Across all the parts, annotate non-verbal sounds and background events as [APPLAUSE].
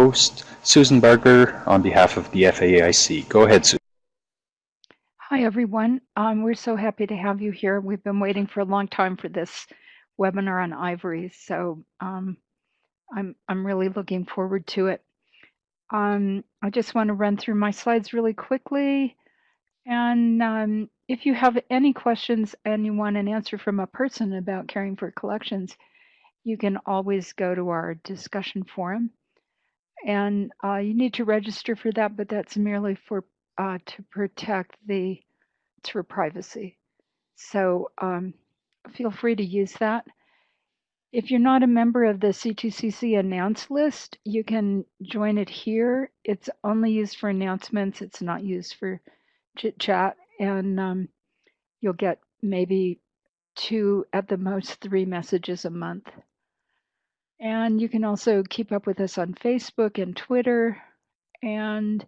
host, Susan Barger, on behalf of the FAIC. Go ahead, Susan. Hi, everyone. Um, we're so happy to have you here. We've been waiting for a long time for this webinar on ivory, so um, I'm, I'm really looking forward to it. Um, I just want to run through my slides really quickly. And um, if you have any questions and you want an answer from a person about caring for collections, you can always go to our discussion forum. And uh, you need to register for that, but that's merely for uh, to protect the it's for privacy. So um, feel free to use that. If you're not a member of the C2CC announce list, you can join it here. It's only used for announcements. It's not used for chit chat. And um, you'll get maybe two, at the most, three messages a month. And you can also keep up with us on Facebook and Twitter. And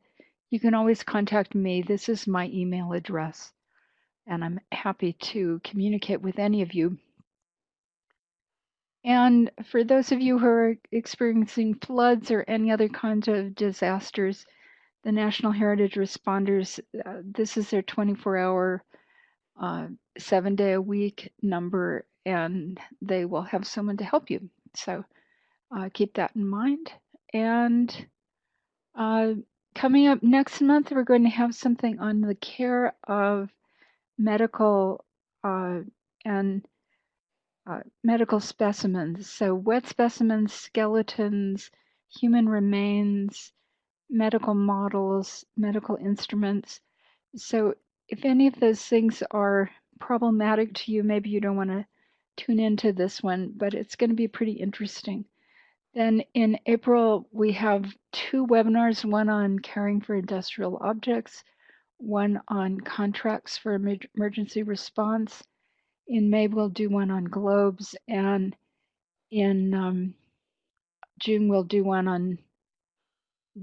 you can always contact me. This is my email address. And I'm happy to communicate with any of you and for those of you who are experiencing floods or any other kinds of disasters, the National Heritage Responders, uh, this is their 24 hour, uh, seven day a week number, and they will have someone to help you. So uh, keep that in mind. And uh, coming up next month, we're going to have something on the care of medical uh, and uh, medical specimens. So, wet specimens, skeletons, human remains, medical models, medical instruments. So, if any of those things are problematic to you, maybe you don't want to tune into this one, but it's going to be pretty interesting. Then in April, we have two webinars one on caring for industrial objects, one on contracts for emergency response, in May we'll do one on globes, and in um, June we'll do one on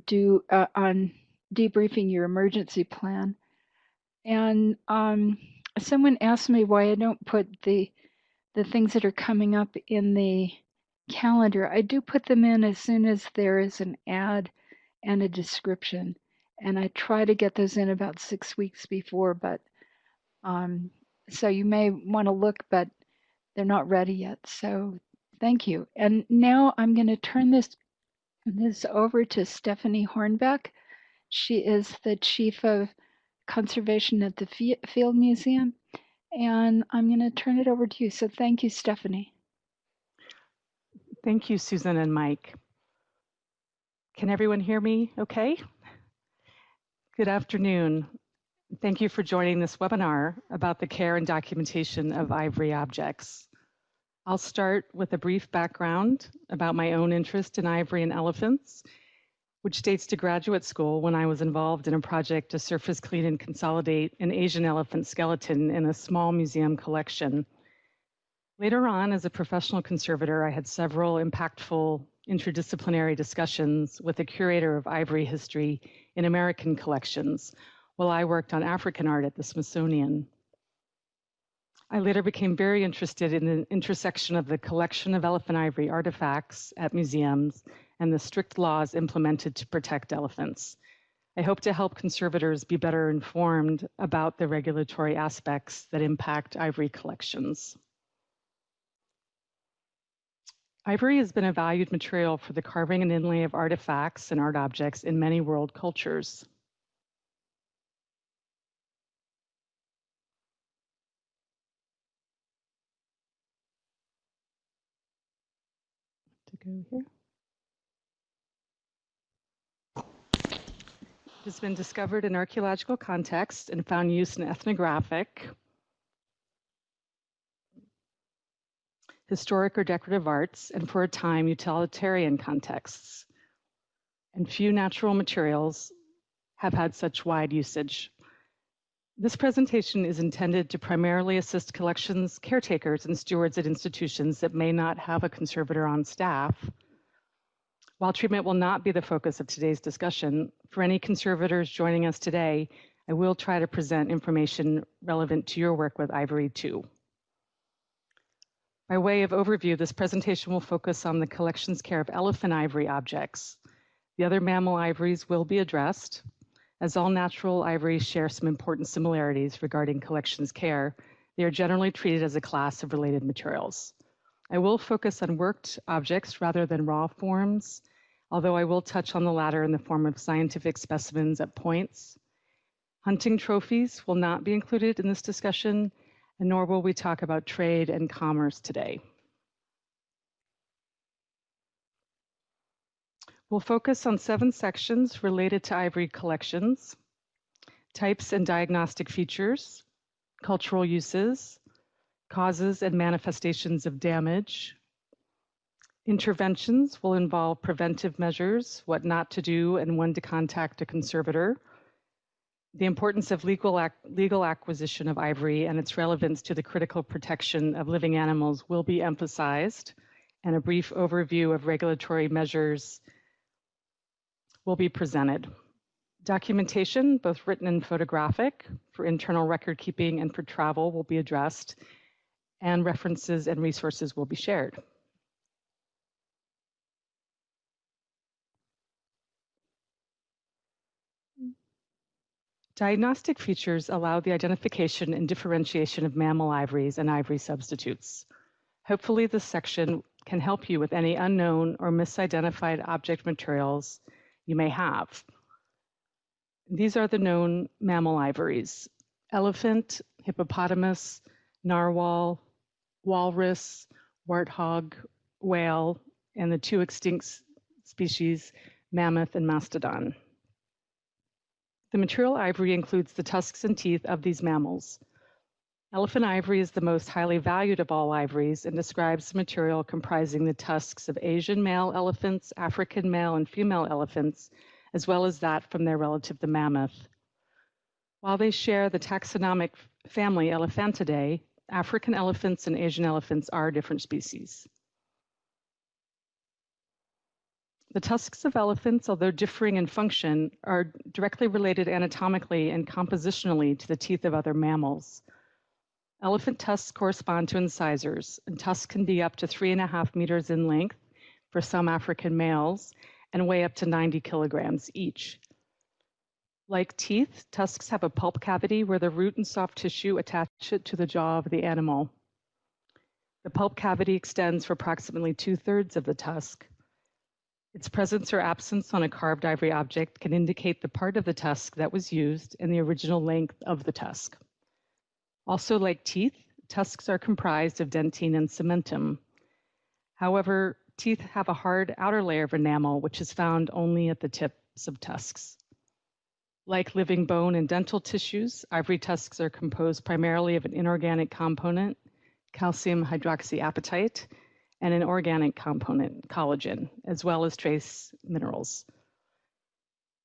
do uh, on debriefing your emergency plan. And um, someone asked me why I don't put the the things that are coming up in the calendar. I do put them in as soon as there is an ad and a description, and I try to get those in about six weeks before, but um, so you may want to look, but they're not ready yet. So thank you. And now I'm going to turn this this over to Stephanie Hornbeck. She is the chief of conservation at the Field Museum. And I'm going to turn it over to you. So thank you, Stephanie. Thank you, Susan and Mike. Can everyone hear me okay? Good afternoon. Thank you for joining this webinar about the care and documentation of ivory objects. I'll start with a brief background about my own interest in ivory and elephants, which dates to graduate school when I was involved in a project to surface clean and consolidate an Asian elephant skeleton in a small museum collection. Later on, as a professional conservator, I had several impactful interdisciplinary discussions with the curator of ivory history in American collections, while I worked on African art at the Smithsonian. I later became very interested in the intersection of the collection of elephant ivory artifacts at museums and the strict laws implemented to protect elephants. I hope to help conservators be better informed about the regulatory aspects that impact ivory collections. Ivory has been a valued material for the carving and inlay of artifacts and art objects in many world cultures. To go here. It has been discovered in archaeological contexts and found use in ethnographic, historic or decorative arts, and for a time, utilitarian contexts. And few natural materials have had such wide usage. This presentation is intended to primarily assist collections caretakers and stewards at institutions that may not have a conservator on staff. While treatment will not be the focus of today's discussion, for any conservators joining us today, I will try to present information relevant to your work with Ivory too. By way of overview, this presentation will focus on the collection's care of elephant ivory objects. The other mammal ivories will be addressed, as all natural ivories share some important similarities regarding collections care. They are generally treated as a class of related materials. I will focus on worked objects rather than raw forms, although I will touch on the latter in the form of scientific specimens at points. Hunting trophies will not be included in this discussion, and nor will we talk about trade and commerce today. We'll focus on seven sections related to ivory collections, types and diagnostic features, cultural uses, causes and manifestations of damage. Interventions will involve preventive measures, what not to do and when to contact a conservator. The importance of legal, ac legal acquisition of ivory and its relevance to the critical protection of living animals will be emphasized, and a brief overview of regulatory measures will be presented. Documentation, both written and photographic, for internal record keeping and for travel will be addressed, and references and resources will be shared. Diagnostic features allow the identification and differentiation of mammal ivories and ivory substitutes. Hopefully this section can help you with any unknown or misidentified object materials you may have. These are the known mammal ivories elephant, hippopotamus, narwhal, walrus, warthog, whale, and the two extinct species, mammoth and mastodon. The material ivory includes the tusks and teeth of these mammals. Elephant ivory is the most highly valued of all ivories and describes the material comprising the tusks of Asian male elephants, African male and female elephants, as well as that from their relative the mammoth. While they share the taxonomic family Elephantidae, African elephants and Asian elephants are different species. The tusks of elephants, although differing in function, are directly related anatomically and compositionally to the teeth of other mammals. Elephant tusks correspond to incisors, and tusks can be up to three and a half meters in length for some African males and weigh up to 90 kilograms each. Like teeth, tusks have a pulp cavity where the root and soft tissue attach it to the jaw of the animal. The pulp cavity extends for approximately two thirds of the tusk. Its presence or absence on a carved ivory object can indicate the part of the tusk that was used and the original length of the tusk. Also, like teeth, tusks are comprised of dentine and cementum. However, teeth have a hard outer layer of enamel, which is found only at the tips of tusks. Like living bone and dental tissues, ivory tusks are composed primarily of an inorganic component, calcium hydroxyapatite, and an organic component, collagen, as well as trace minerals.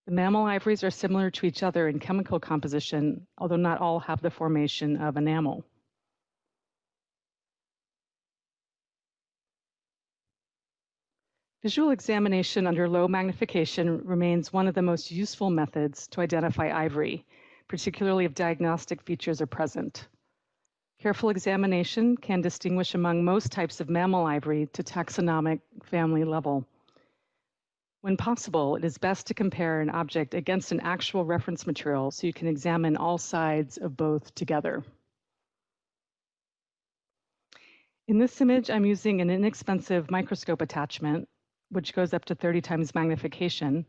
The mammal ivories are similar to each other in chemical composition, although not all have the formation of enamel. Visual examination under low magnification remains one of the most useful methods to identify ivory, particularly if diagnostic features are present. Careful examination can distinguish among most types of mammal ivory to taxonomic family level. When possible, it is best to compare an object against an actual reference material so you can examine all sides of both together. In this image, I'm using an inexpensive microscope attachment, which goes up to 30 times magnification,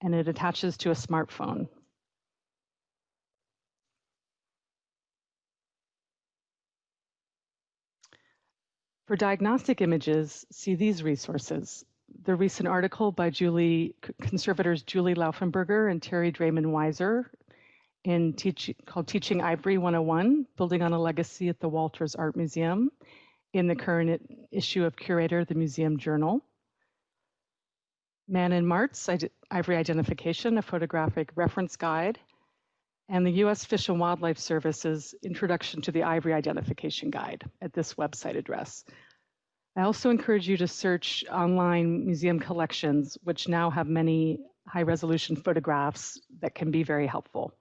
and it attaches to a smartphone. For diagnostic images, see these resources the recent article by Julie, conservators Julie Lauffenburger and Terry Drayman-Weisser in teach, called Teaching Ivory 101, Building on a Legacy at the Walters Art Museum in the current issue of Curator, the Museum Journal. Man and Mart's Ivory Identification, a photographic reference guide, and the U.S. Fish and Wildlife Service's Introduction to the Ivory Identification Guide at this website address. I also encourage you to search online museum collections, which now have many high resolution photographs that can be very helpful.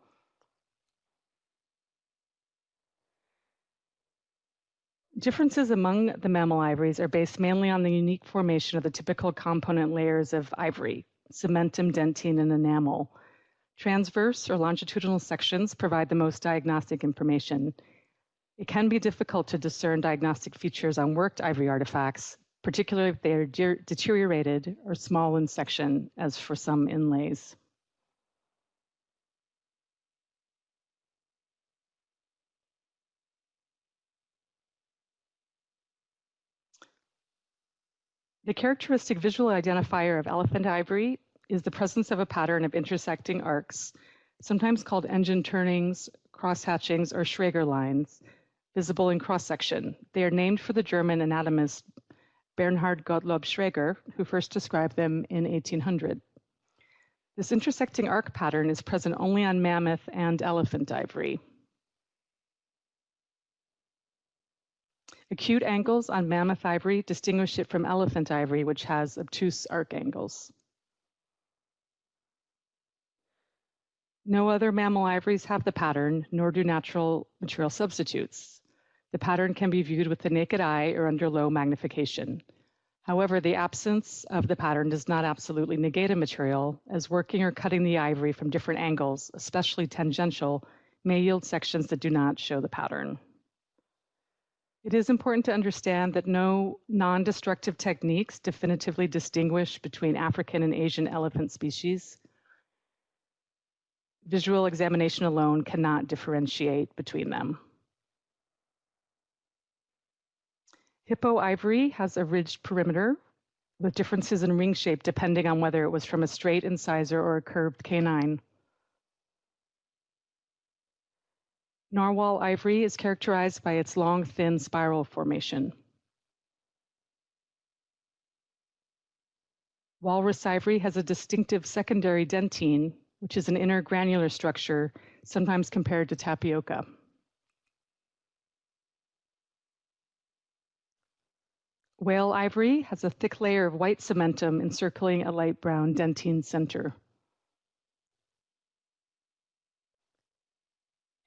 Differences among the mammal ivories are based mainly on the unique formation of the typical component layers of ivory, cementum, dentine, and enamel. Transverse or longitudinal sections provide the most diagnostic information. It can be difficult to discern diagnostic features on worked ivory artifacts, particularly if they are de deteriorated or small in section, as for some inlays. The characteristic visual identifier of elephant ivory is the presence of a pattern of intersecting arcs, sometimes called engine turnings, cross-hatchings, or Schreger lines, visible in cross-section. They are named for the German anatomist Bernhard Gottlob Schreger, who first described them in 1800. This intersecting arc pattern is present only on mammoth and elephant ivory. Acute angles on mammoth ivory distinguish it from elephant ivory, which has obtuse arc angles. No other mammal ivories have the pattern, nor do natural material substitutes. The pattern can be viewed with the naked eye or under low magnification. However, the absence of the pattern does not absolutely negate a material, as working or cutting the ivory from different angles, especially tangential, may yield sections that do not show the pattern. It is important to understand that no non-destructive techniques definitively distinguish between African and Asian elephant species. Visual examination alone cannot differentiate between them. Hippo ivory has a ridged perimeter with differences in ring shape depending on whether it was from a straight incisor or a curved canine. Narwhal ivory is characterized by its long, thin spiral formation. Walrus ivory has a distinctive secondary dentine, which is an inner granular structure, sometimes compared to tapioca. Whale ivory has a thick layer of white cementum encircling a light brown dentine center.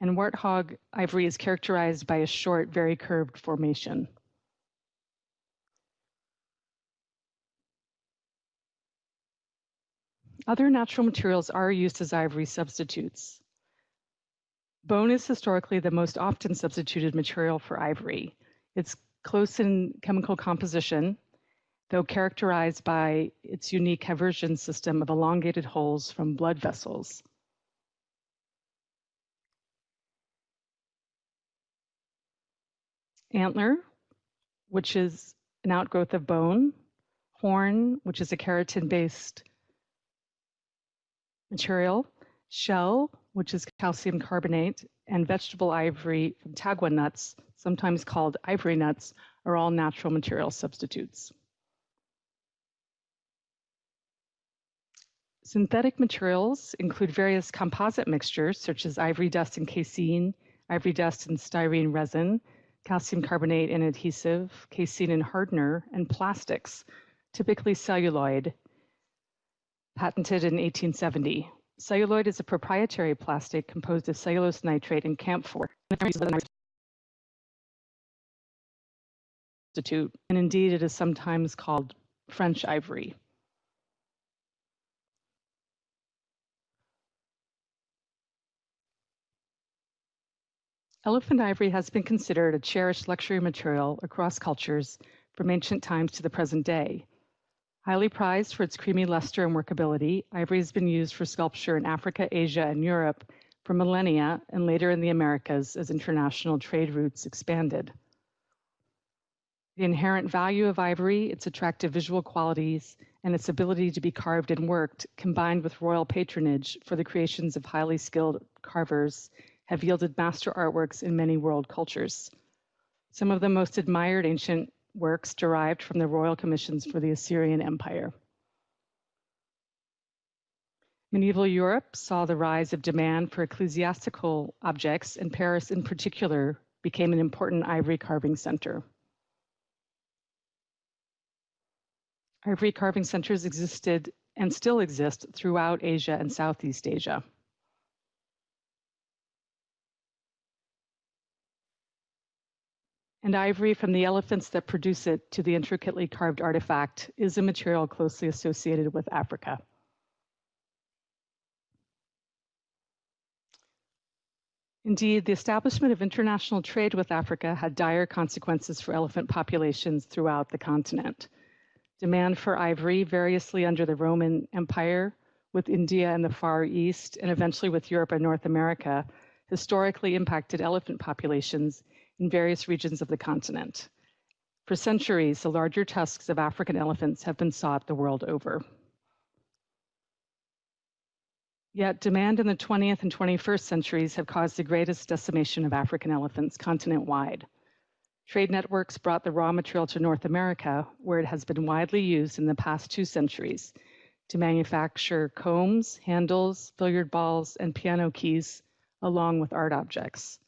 and warthog ivory is characterized by a short, very curved formation. Other natural materials are used as ivory substitutes. Bone is historically the most often substituted material for ivory. It's close in chemical composition, though characterized by its unique haversian system of elongated holes from blood vessels. antler, which is an outgrowth of bone, horn, which is a keratin-based material, shell, which is calcium carbonate, and vegetable ivory from tagua nuts, sometimes called ivory nuts, are all natural material substitutes. Synthetic materials include various composite mixtures, such as ivory dust and casein, ivory dust and styrene resin, calcium carbonate and adhesive, casein and hardener, and plastics, typically celluloid, patented in 1870. Celluloid is a proprietary plastic composed of cellulose nitrate and camphor. And indeed, it is sometimes called French ivory. Elephant ivory has been considered a cherished luxury material across cultures from ancient times to the present day. Highly prized for its creamy luster and workability, ivory has been used for sculpture in Africa, Asia, and Europe for millennia and later in the Americas as international trade routes expanded. The inherent value of ivory, its attractive visual qualities, and its ability to be carved and worked, combined with royal patronage for the creations of highly skilled carvers have yielded master artworks in many world cultures. Some of the most admired ancient works derived from the royal commissions for the Assyrian Empire. Medieval Europe saw the rise of demand for ecclesiastical objects, and Paris in particular became an important ivory carving center. Ivory carving centers existed and still exist throughout Asia and Southeast Asia. and ivory from the elephants that produce it to the intricately carved artifact is a material closely associated with Africa. Indeed, the establishment of international trade with Africa had dire consequences for elephant populations throughout the continent. Demand for ivory, variously under the Roman Empire, with India and the Far East, and eventually with Europe and North America, historically impacted elephant populations in various regions of the continent. For centuries, the larger tusks of African elephants have been sought the world over. Yet demand in the 20th and 21st centuries have caused the greatest decimation of African elephants continent-wide. Trade networks brought the raw material to North America, where it has been widely used in the past two centuries to manufacture combs, handles, billiard balls, and piano keys, along with art objects.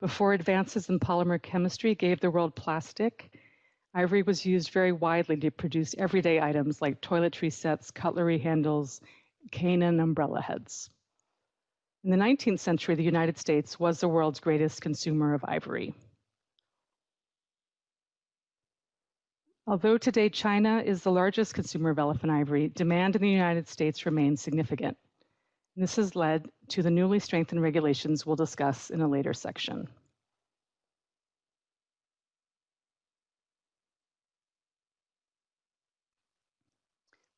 Before advances in polymer chemistry gave the world plastic, ivory was used very widely to produce everyday items like toiletry sets, cutlery handles, cane and umbrella heads. In the 19th century, the United States was the world's greatest consumer of ivory. Although today China is the largest consumer of elephant ivory, demand in the United States remains significant. This has led to the newly strengthened regulations we'll discuss in a later section.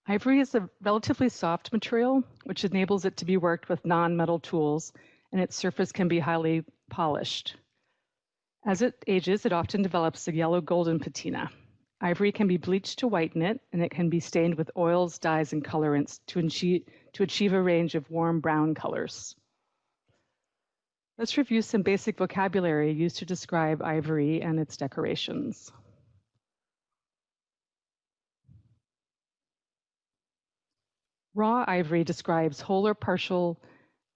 Ivory is a relatively soft material, which enables it to be worked with non-metal tools, and its surface can be highly polished. As it ages, it often develops a yellow golden patina. Ivory can be bleached to whiten it, and it can be stained with oils, dyes, and colorants to to achieve a range of warm brown colors. Let's review some basic vocabulary used to describe ivory and its decorations. Raw ivory describes whole or partial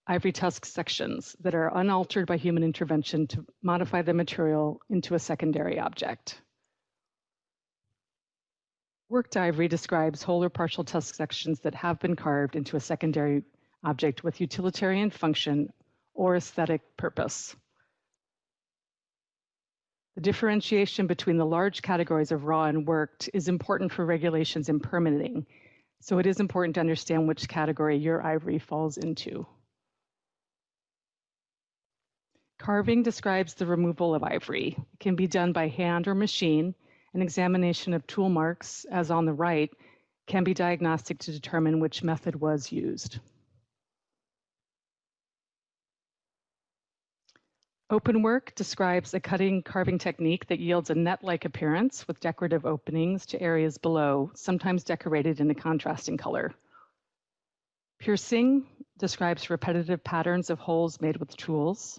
ivory tusk sections that are unaltered by human intervention to modify the material into a secondary object. Worked ivory describes whole or partial tusk sections that have been carved into a secondary object with utilitarian function or aesthetic purpose. The differentiation between the large categories of raw and worked is important for regulations in permitting, so it is important to understand which category your ivory falls into. Carving describes the removal of ivory. It can be done by hand or machine, an examination of tool marks, as on the right, can be diagnostic to determine which method was used. Open work describes a cutting carving technique that yields a net-like appearance with decorative openings to areas below, sometimes decorated in a contrasting color. Piercing describes repetitive patterns of holes made with tools.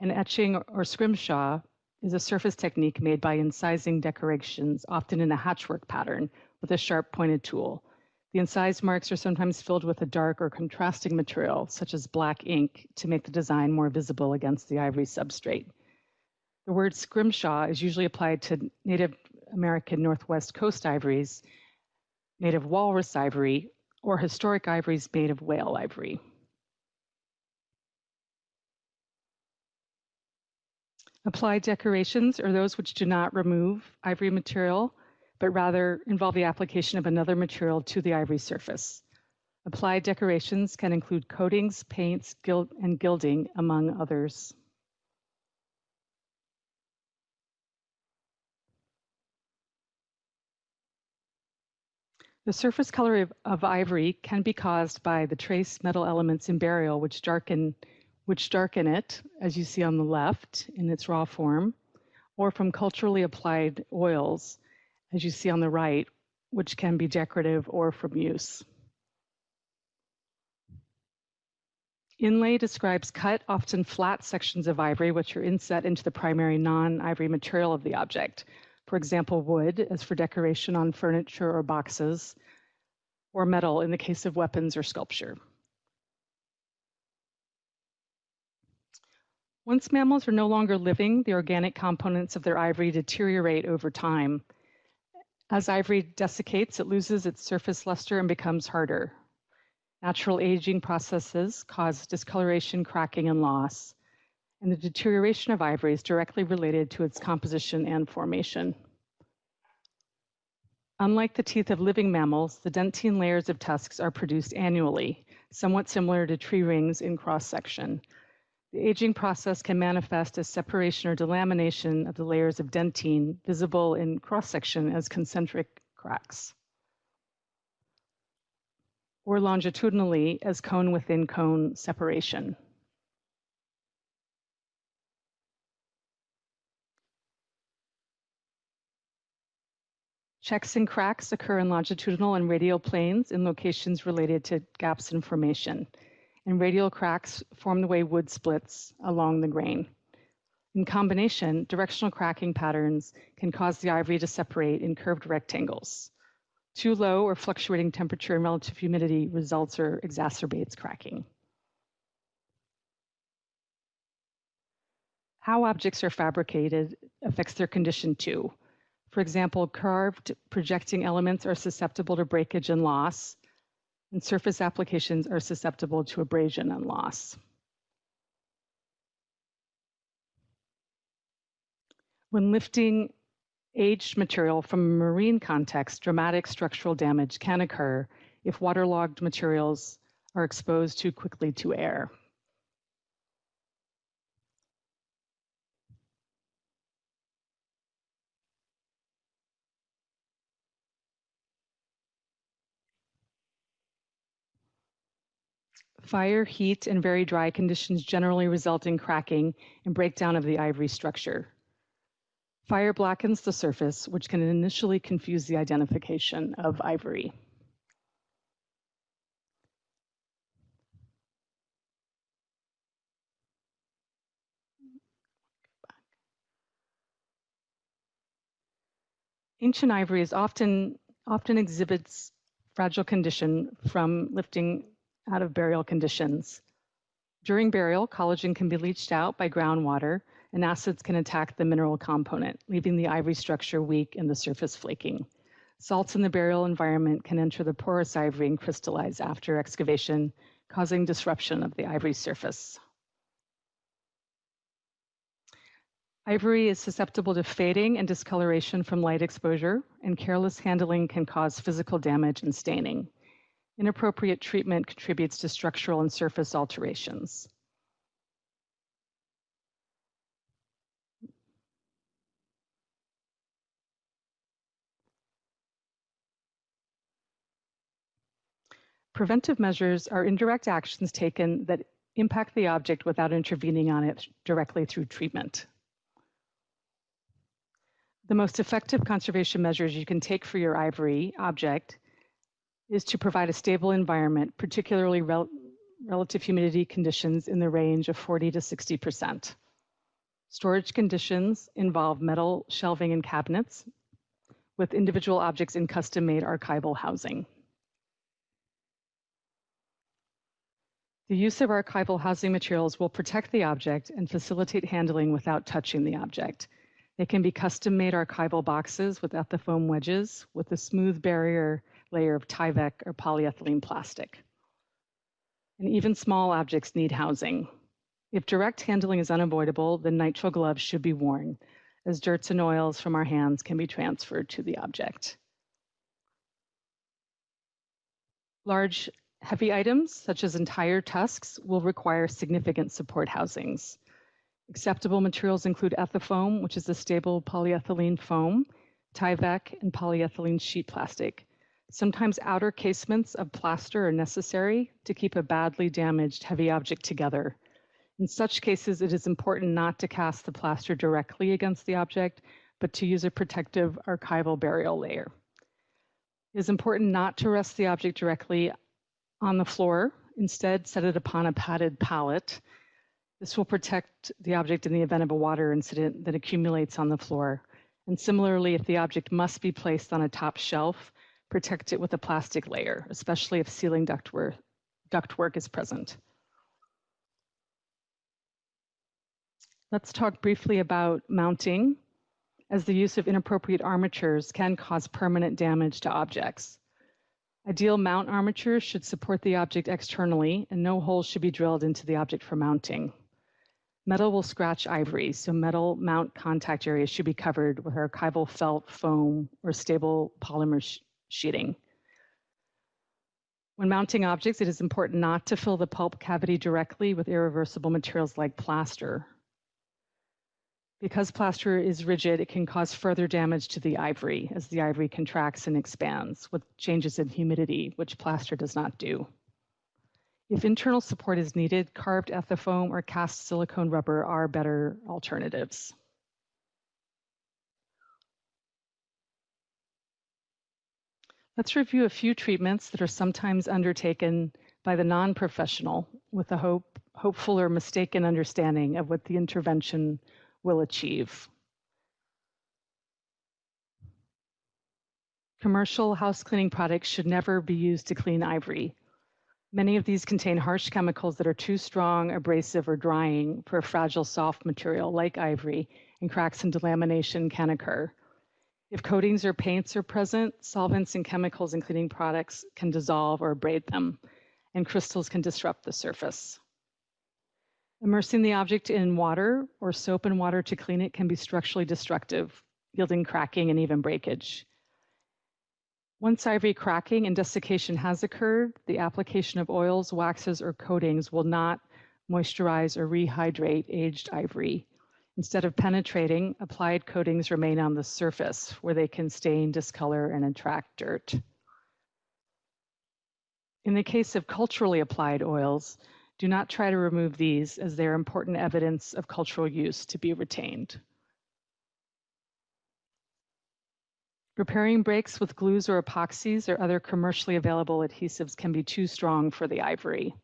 And etching or scrimshaw is a surface technique made by incising decorations, often in a hatchwork pattern, with a sharp pointed tool. The incised marks are sometimes filled with a dark or contrasting material, such as black ink, to make the design more visible against the ivory substrate. The word scrimshaw is usually applied to Native American Northwest Coast ivories, native walrus ivory, or historic ivories made of whale ivory. Applied decorations are those which do not remove ivory material, but rather involve the application of another material to the ivory surface. Applied decorations can include coatings, paints, gild, and gilding, among others. The surface color of, of, ivory can be caused by the trace metal elements in burial, which darken which darken it, as you see on the left in its raw form, or from culturally applied oils, as you see on the right, which can be decorative or from use. Inlay describes cut, often flat sections of ivory, which are inset into the primary non-ivory material of the object. For example, wood, as for decoration on furniture or boxes, or metal in the case of weapons or sculpture. Once mammals are no longer living, the organic components of their ivory deteriorate over time. As ivory desiccates, it loses its surface luster and becomes harder. Natural aging processes cause discoloration, cracking, and loss. And the deterioration of ivory is directly related to its composition and formation. Unlike the teeth of living mammals, the dentine layers of tusks are produced annually, somewhat similar to tree rings in cross section. The aging process can manifest as separation or delamination of the layers of dentine visible in cross-section as concentric cracks, or longitudinally as cone within cone separation. Checks and cracks occur in longitudinal and radial planes in locations related to gaps in formation. And radial cracks form the way wood splits along the grain. In combination, directional cracking patterns can cause the ivory to separate in curved rectangles. Too low or fluctuating temperature and relative humidity results or exacerbates cracking. How objects are fabricated affects their condition too. For example, carved projecting elements are susceptible to breakage and loss, and surface applications are susceptible to abrasion and loss. When lifting aged material from a marine context, dramatic structural damage can occur if waterlogged materials are exposed too quickly to air. Fire, heat, and very dry conditions generally result in cracking and breakdown of the ivory structure. Fire blackens the surface, which can initially confuse the identification of ivory. Ancient ivory is often often exhibits fragile condition from lifting out of burial conditions. During burial, collagen can be leached out by groundwater and acids can attack the mineral component, leaving the ivory structure weak and the surface flaking. Salts in the burial environment can enter the porous ivory and crystallize after excavation, causing disruption of the ivory surface. Ivory is susceptible to fading and discoloration from light exposure, and careless handling can cause physical damage and staining. Inappropriate treatment contributes to structural and surface alterations. Preventive measures are indirect actions taken that impact the object without intervening on it directly through treatment. The most effective conservation measures you can take for your ivory object is to provide a stable environment, particularly rel relative humidity conditions in the range of 40 to 60%. Storage conditions involve metal shelving and cabinets with individual objects in custom-made archival housing. The use of archival housing materials will protect the object and facilitate handling without touching the object. They can be custom-made archival boxes with Ethafoam wedges with a smooth barrier layer of Tyvek or polyethylene plastic. And even small objects need housing. If direct handling is unavoidable, then nitrile gloves should be worn, as dirts and oils from our hands can be transferred to the object. Large, heavy items, such as entire tusks, will require significant support housings. Acceptable materials include Ethafoam, which is a stable polyethylene foam, Tyvek, and polyethylene sheet plastic. Sometimes outer casements of plaster are necessary to keep a badly damaged heavy object together. In such cases, it is important not to cast the plaster directly against the object, but to use a protective archival burial layer. It is important not to rest the object directly on the floor. Instead, set it upon a padded pallet. This will protect the object in the event of a water incident that accumulates on the floor. And similarly, if the object must be placed on a top shelf, protect it with a plastic layer, especially if ceiling ductwork, ductwork is present. Let's talk briefly about mounting, as the use of inappropriate armatures can cause permanent damage to objects. Ideal mount armatures should support the object externally, and no holes should be drilled into the object for mounting. Metal will scratch ivory, so metal mount contact areas should be covered with archival felt, foam, or stable polymer sheeting. When mounting objects, it is important not to fill the pulp cavity directly with irreversible materials like plaster. Because plaster is rigid, it can cause further damage to the ivory as the ivory contracts and expands with changes in humidity, which plaster does not do. If internal support is needed, carved ethafoam or cast silicone rubber are better alternatives. Let's review a few treatments that are sometimes undertaken by the non-professional with a hope, hopeful or mistaken understanding of what the intervention will achieve. Commercial house cleaning products should never be used to clean ivory. Many of these contain harsh chemicals that are too strong, abrasive, or drying for a fragile soft material like ivory, and cracks and delamination can occur. If coatings or paints are present, solvents and chemicals in cleaning products can dissolve or abrade them, and crystals can disrupt the surface. Immersing the object in water or soap and water to clean it can be structurally destructive, yielding cracking and even breakage. Once ivory cracking and desiccation has occurred, the application of oils, waxes, or coatings will not moisturize or rehydrate aged ivory. Instead of penetrating, applied coatings remain on the surface where they can stain, discolor, and attract dirt. In the case of culturally applied oils, do not try to remove these as they are important evidence of cultural use to be retained. Repairing breaks with glues or epoxies or other commercially available adhesives can be too strong for the ivory.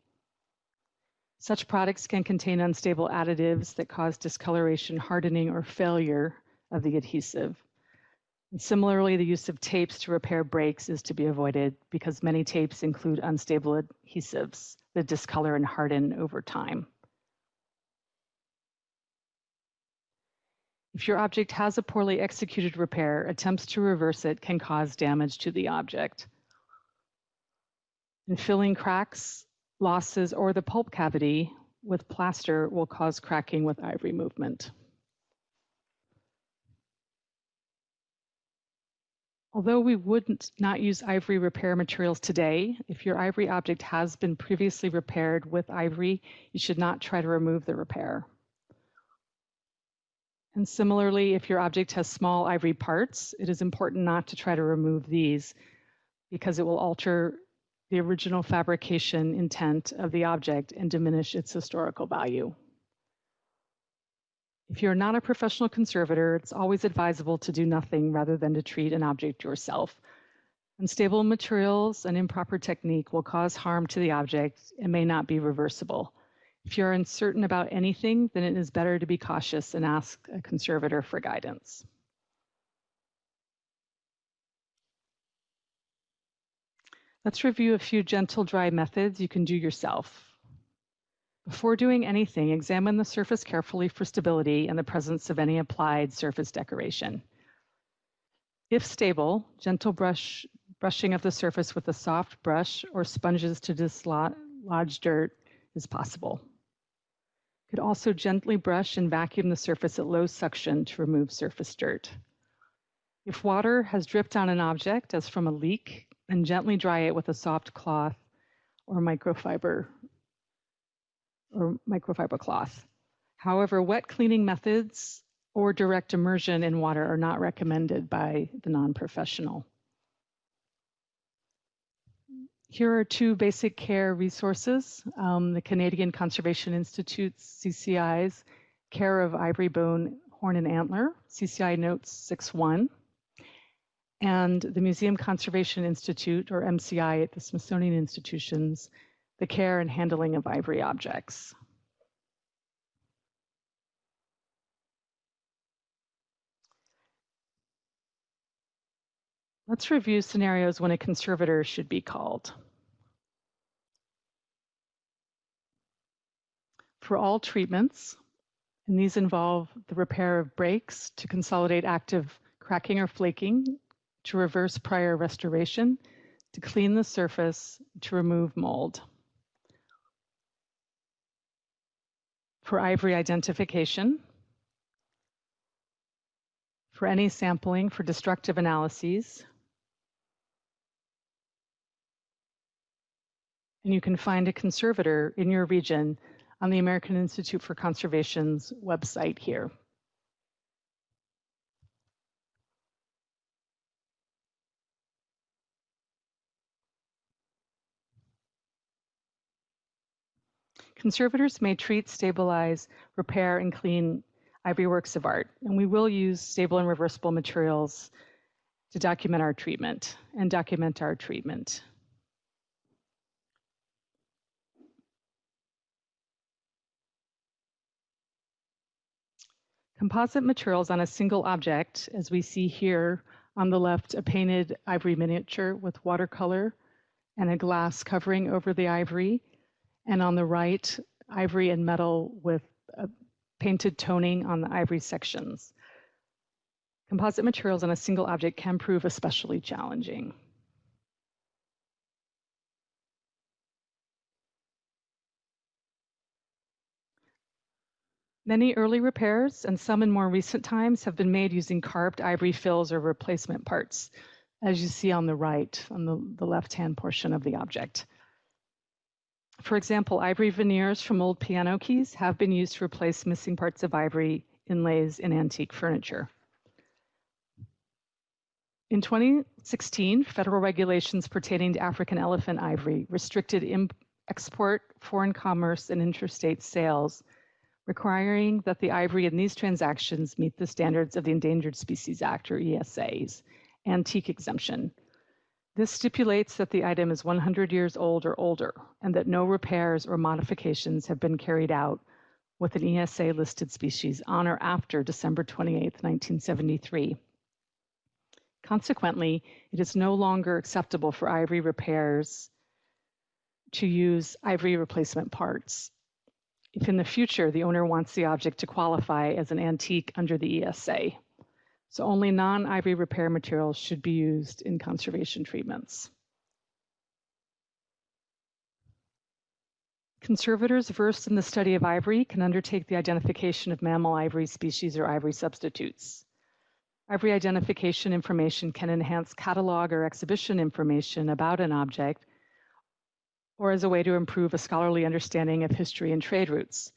Such products can contain unstable additives that cause discoloration, hardening, or failure of the adhesive. And similarly, the use of tapes to repair breaks is to be avoided because many tapes include unstable adhesives that discolor and harden over time. If your object has a poorly executed repair, attempts to reverse it can cause damage to the object. And filling cracks losses or the pulp cavity with plaster will cause cracking with ivory movement. Although we would not not use ivory repair materials today, if your ivory object has been previously repaired with ivory, you should not try to remove the repair. And similarly, if your object has small ivory parts, it is important not to try to remove these because it will alter the original fabrication intent of the object and diminish its historical value. If you're not a professional conservator, it's always advisable to do nothing rather than to treat an object yourself. Unstable materials and improper technique will cause harm to the object and may not be reversible. If you're uncertain about anything, then it is better to be cautious and ask a conservator for guidance. Let's review a few gentle dry methods you can do yourself. Before doing anything, examine the surface carefully for stability and the presence of any applied surface decoration. If stable, gentle brush, brushing of the surface with a soft brush or sponges to dislodge dirt is possible. You could also gently brush and vacuum the surface at low suction to remove surface dirt. If water has dripped on an object, as from a leak, and gently dry it with a soft cloth or microfiber or microfiber cloth. However, wet cleaning methods or direct immersion in water are not recommended by the non-professional. Here are two basic care resources. Um, the Canadian Conservation Institute's CCI's Care of Ivory Bone, Horn and Antler, CCI Notes 6.1 and the Museum Conservation Institute, or MCI, at the Smithsonian Institutions, the care and handling of ivory objects. Let's review scenarios when a conservator should be called. For all treatments, and these involve the repair of breaks to consolidate active cracking or flaking to reverse prior restoration, to clean the surface, to remove mold. For ivory identification, for any sampling for destructive analyses, and you can find a conservator in your region on the American Institute for Conservation's website here. Conservators may treat, stabilize, repair, and clean ivory works of art, and we will use stable and reversible materials to document our treatment and document our treatment. Composite materials on a single object, as we see here on the left, a painted ivory miniature with watercolor and a glass covering over the ivory, and on the right, ivory and metal with painted toning on the ivory sections. Composite materials on a single object can prove especially challenging. Many early repairs and some in more recent times have been made using carved ivory fills or replacement parts, as you see on the right, on the, the left-hand portion of the object. For example, ivory veneers from old piano keys have been used to replace missing parts of ivory inlays in antique furniture. In 2016, federal regulations pertaining to African elephant ivory restricted export, foreign commerce, and interstate sales requiring that the ivory in these transactions meet the standards of the Endangered Species Act, or ESA's, antique exemption. This stipulates that the item is 100 years old or older, and that no repairs or modifications have been carried out with an ESA listed species on or after December 28, 1973. Consequently, it is no longer acceptable for ivory repairs to use ivory replacement parts if in the future the owner wants the object to qualify as an antique under the ESA. So only non-ivory repair materials should be used in conservation treatments. Conservators versed in the study of ivory can undertake the identification of mammal ivory species or ivory substitutes. Ivory identification information can enhance catalog or exhibition information about an object or as a way to improve a scholarly understanding of history and trade routes.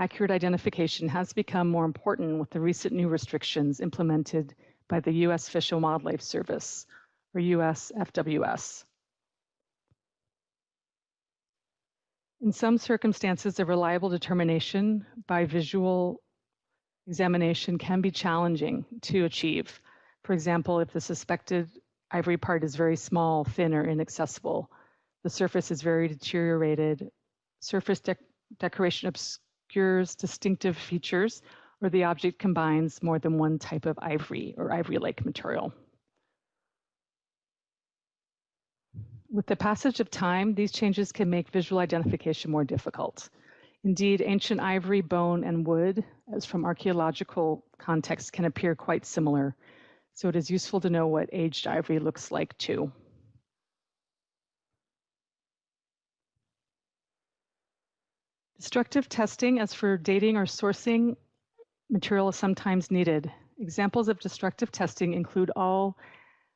Accurate identification has become more important with the recent new restrictions implemented by the U.S. Fish and Wildlife Service, or US FWS. In some circumstances, a reliable determination by visual examination can be challenging to achieve. For example, if the suspected ivory part is very small, thin, or inaccessible, the surface is very deteriorated. Surface de decoration obscures distinctive features, or the object combines more than one type of ivory or ivory-like material. With the passage of time, these changes can make visual identification more difficult. Indeed, ancient ivory, bone, and wood, as from archaeological context, can appear quite similar. So it is useful to know what aged ivory looks like too. Destructive testing as for dating or sourcing material is sometimes needed. Examples of destructive testing include all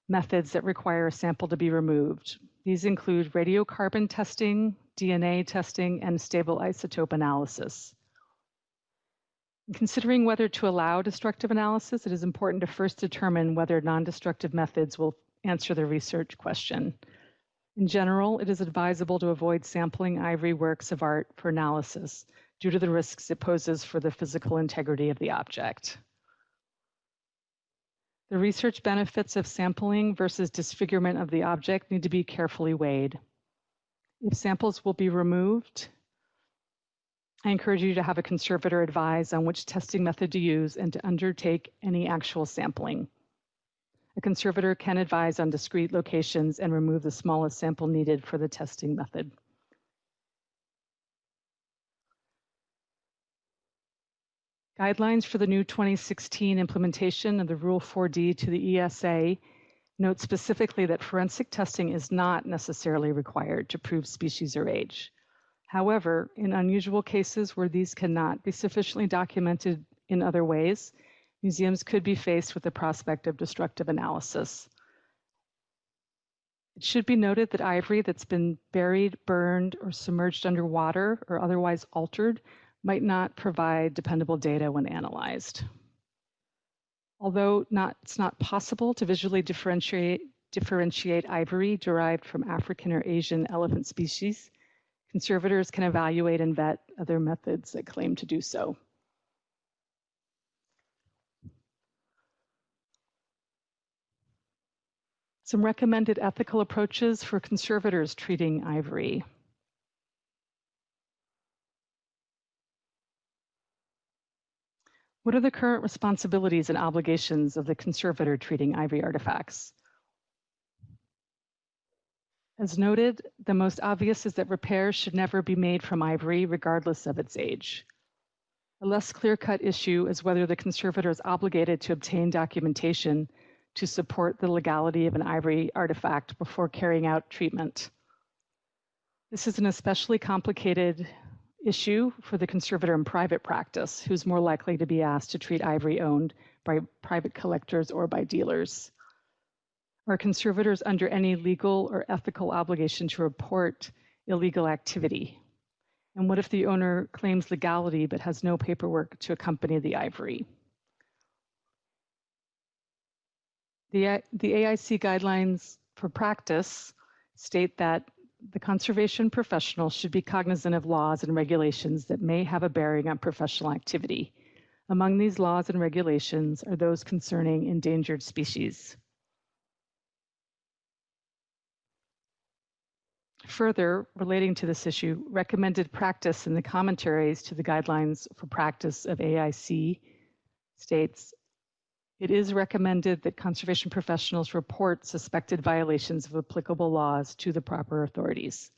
methods that require a sample to be removed. These include radiocarbon testing, DNA testing, and stable isotope analysis. In considering whether to allow destructive analysis, it is important to first determine whether non-destructive methods will answer the research question. In general, it is advisable to avoid sampling ivory works of art for analysis due to the risks it poses for the physical integrity of the object. The research benefits of sampling versus disfigurement of the object need to be carefully weighed. If samples will be removed, I encourage you to have a conservator advise on which testing method to use and to undertake any actual sampling. A conservator can advise on discrete locations and remove the smallest sample needed for the testing method. Guidelines for the new 2016 implementation of the Rule 4D to the ESA note specifically that forensic testing is not necessarily required to prove species or age. However, in unusual cases where these cannot be sufficiently documented in other ways, museums could be faced with the prospect of destructive analysis. It should be noted that ivory that's been buried, burned, or submerged underwater or otherwise altered might not provide dependable data when analyzed. Although not, it's not possible to visually differentiate, differentiate ivory derived from African or Asian elephant species, conservators can evaluate and vet other methods that claim to do so. Some recommended ethical approaches for conservators treating ivory. What are the current responsibilities and obligations of the conservator treating ivory artifacts? As noted, the most obvious is that repairs should never be made from ivory, regardless of its age. A less clear-cut issue is whether the conservator is obligated to obtain documentation to support the legality of an ivory artifact before carrying out treatment. This is an especially complicated issue for the conservator in private practice, who's more likely to be asked to treat ivory owned by private collectors or by dealers. Are conservators under any legal or ethical obligation to report illegal activity? And what if the owner claims legality but has no paperwork to accompany the ivory? The, the AIC guidelines for practice state that the conservation professional should be cognizant of laws and regulations that may have a bearing on professional activity. Among these laws and regulations are those concerning endangered species. Further, relating to this issue, recommended practice in the commentaries to the guidelines for practice of AIC states it is recommended that conservation professionals report suspected violations of applicable laws to the proper authorities.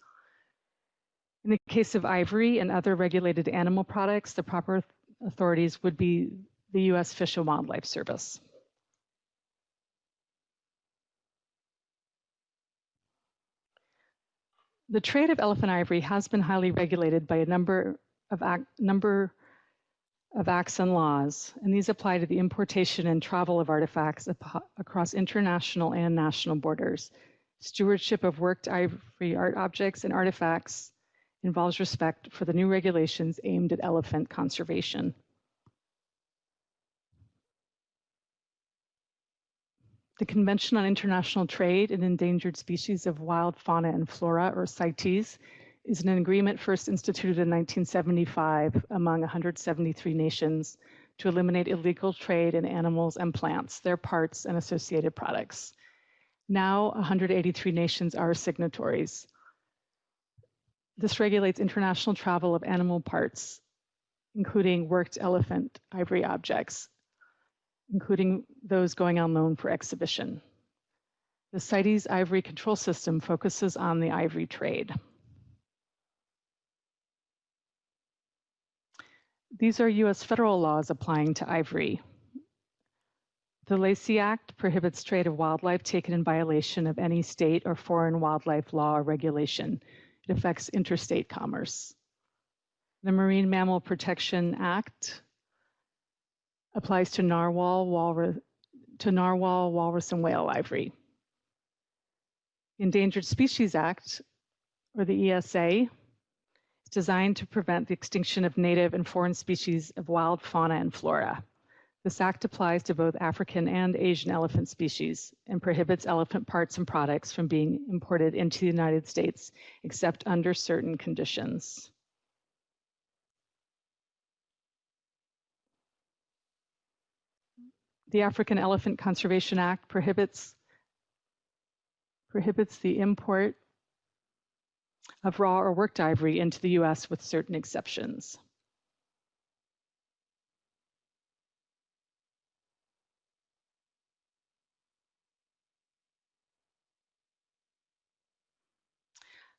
In the case of ivory and other regulated animal products, the proper authorities would be the U.S. Fish and Wildlife Service. The trade of elephant ivory has been highly regulated by a number of act number of acts and laws, and these apply to the importation and travel of artifacts across international and national borders. Stewardship of worked ivory art objects and artifacts involves respect for the new regulations aimed at elephant conservation. The Convention on International Trade in Endangered Species of Wild Fauna and Flora, or CITES, is an agreement first instituted in 1975 among 173 nations to eliminate illegal trade in animals and plants, their parts, and associated products. Now, 183 nations are signatories. This regulates international travel of animal parts, including worked elephant ivory objects, including those going on loan for exhibition. The CITES ivory control system focuses on the ivory trade. These are US federal laws applying to ivory. The Lacey Act prohibits trade of wildlife taken in violation of any state or foreign wildlife law or regulation. It affects interstate commerce. The Marine Mammal Protection Act applies to narwhal, walrus, to narwhal, walrus, and whale ivory. Endangered Species Act, or the ESA, designed to prevent the extinction of native and foreign species of wild fauna and flora. This act applies to both African and Asian elephant species and prohibits elephant parts and products from being imported into the United States except under certain conditions. The African Elephant Conservation Act prohibits prohibits the import of raw or worked ivory into the US with certain exceptions.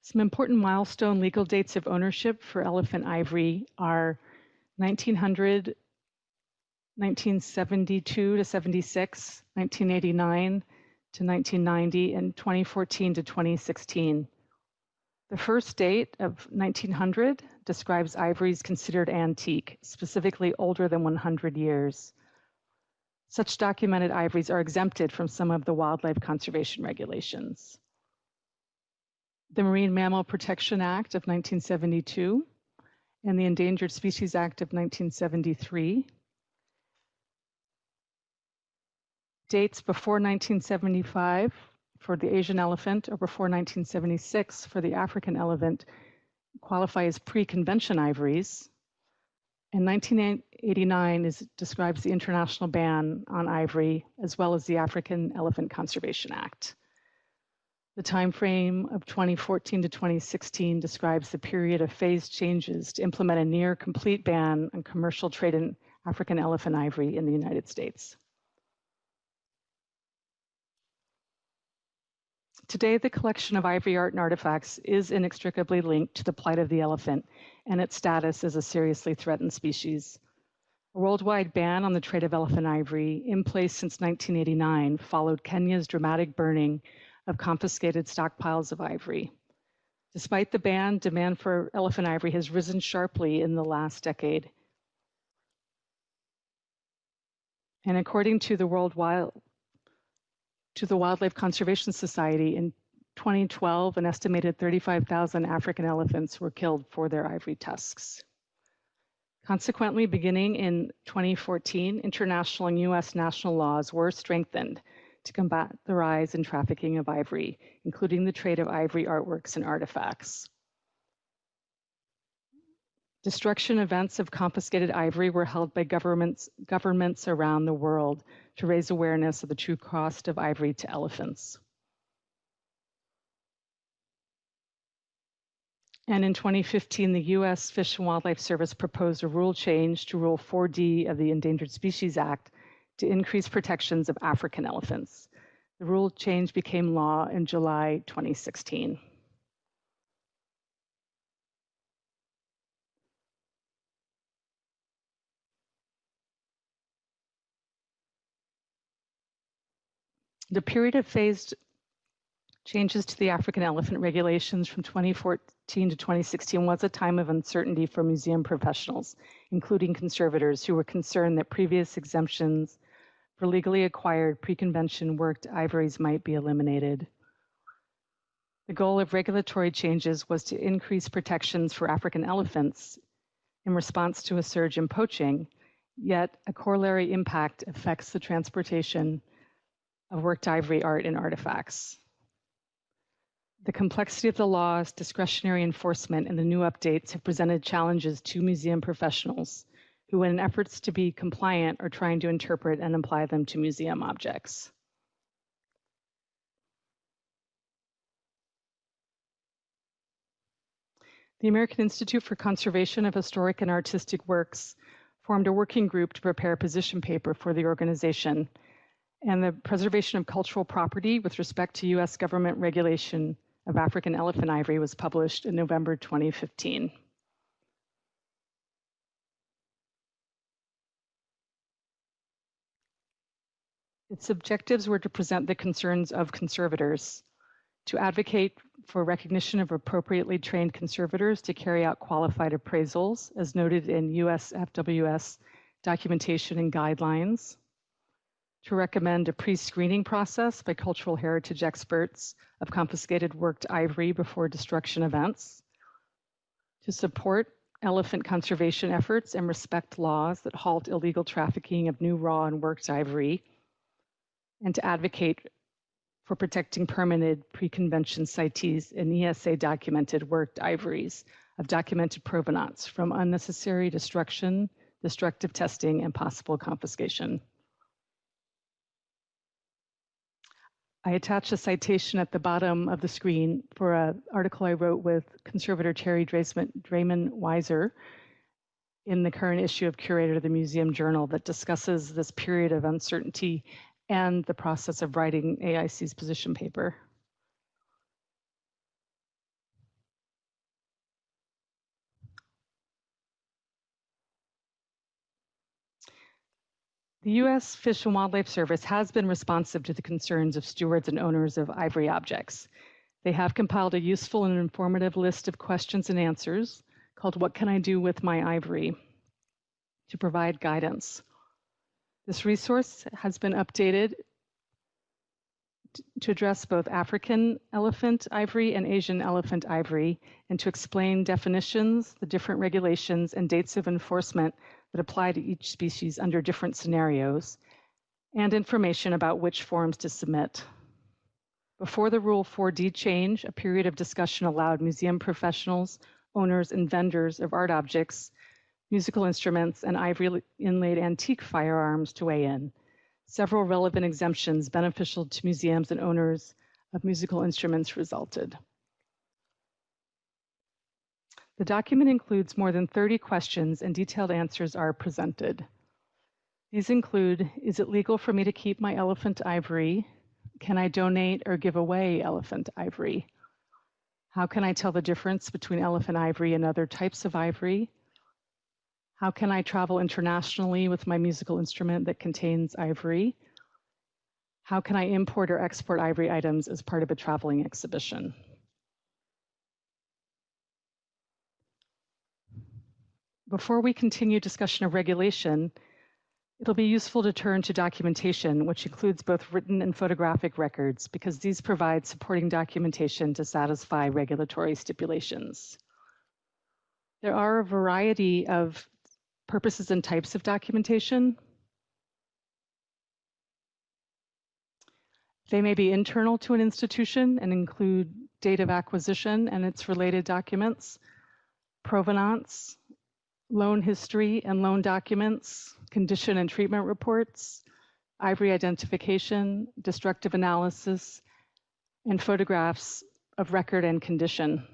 Some important milestone legal dates of ownership for elephant ivory are 1900, 1972 to 76, 1989 to 1990, and 2014 to 2016. The first date of 1900 describes ivories considered antique, specifically older than 100 years. Such documented ivories are exempted from some of the wildlife conservation regulations. the Marine Mammal Protection Act of 1972 and the Endangered Species Act of 1973. Dates before 1975 for the Asian elephant or before 1976 for the African elephant qualify as pre-convention ivories. And 1989 is, describes the international ban on ivory as well as the African Elephant Conservation Act. The time frame of 2014 to 2016 describes the period of phased changes to implement a near complete ban on commercial trade in African elephant ivory in the United States. Today, the collection of ivory art and artifacts is inextricably linked to the plight of the elephant and its status as a seriously threatened species. A worldwide ban on the trade of elephant ivory, in place since 1989, followed Kenya's dramatic burning of confiscated stockpiles of ivory. Despite the ban, demand for elephant ivory has risen sharply in the last decade. And according to the World Wild, to the Wildlife Conservation Society in 2012, an estimated 35,000 African elephants were killed for their ivory tusks. Consequently, beginning in 2014, international and US national laws were strengthened to combat the rise in trafficking of ivory, including the trade of ivory artworks and artifacts. Destruction events of confiscated ivory were held by governments, governments around the world to raise awareness of the true cost of ivory to elephants. And in 2015, the US Fish and Wildlife Service proposed a rule change to Rule 4D of the Endangered Species Act to increase protections of African elephants. The rule change became law in July 2016. The period of phased changes to the African elephant regulations from 2014 to 2016 was a time of uncertainty for museum professionals, including conservators who were concerned that previous exemptions for legally acquired pre-convention worked ivories might be eliminated. The goal of regulatory changes was to increase protections for African elephants in response to a surge in poaching, yet a corollary impact affects the transportation of worked ivory art and artifacts. The complexity of the laws, discretionary enforcement, and the new updates have presented challenges to museum professionals who, in efforts to be compliant, are trying to interpret and apply them to museum objects. The American Institute for Conservation of Historic and Artistic Works formed a working group to prepare a position paper for the organization and the preservation of cultural property with respect to US government regulation of African elephant ivory was published in November 2015. Its objectives were to present the concerns of conservators, to advocate for recognition of appropriately trained conservators to carry out qualified appraisals, as noted in US FWS documentation and guidelines, to recommend a pre-screening process by cultural heritage experts of confiscated worked ivory before destruction events, to support elephant conservation efforts and respect laws that halt illegal trafficking of new raw and worked ivory, and to advocate for protecting permanent pre-convention CITES and ESA documented worked ivories of documented provenance from unnecessary destruction, destructive testing, and possible confiscation. I attached a citation at the bottom of the screen for an article I wrote with conservator Terry Drayman-Weisser in the current issue of Curator of the Museum Journal that discusses this period of uncertainty and the process of writing AIC's position paper. The U.S. Fish and Wildlife Service has been responsive to the concerns of stewards and owners of ivory objects. They have compiled a useful and informative list of questions and answers called What Can I Do with My Ivory to provide guidance. This resource has been updated to address both African elephant ivory and Asian elephant ivory, and to explain definitions, the different regulations, and dates of enforcement that apply to each species under different scenarios, and information about which forms to submit. Before the Rule 4D change, a period of discussion allowed museum professionals, owners, and vendors of art objects, musical instruments, and ivory inlaid antique firearms to weigh in. Several relevant exemptions beneficial to museums and owners of musical instruments resulted. The document includes more than 30 questions and detailed answers are presented. These include, is it legal for me to keep my elephant ivory? Can I donate or give away elephant ivory? How can I tell the difference between elephant ivory and other types of ivory? How can I travel internationally with my musical instrument that contains ivory? How can I import or export ivory items as part of a traveling exhibition? Before we continue discussion of regulation, it'll be useful to turn to documentation, which includes both written and photographic records, because these provide supporting documentation to satisfy regulatory stipulations. There are a variety of purposes and types of documentation. They may be internal to an institution and include date of acquisition and its related documents, provenance, loan history and loan documents, condition and treatment reports, ivory identification, destructive analysis, and photographs of record and condition.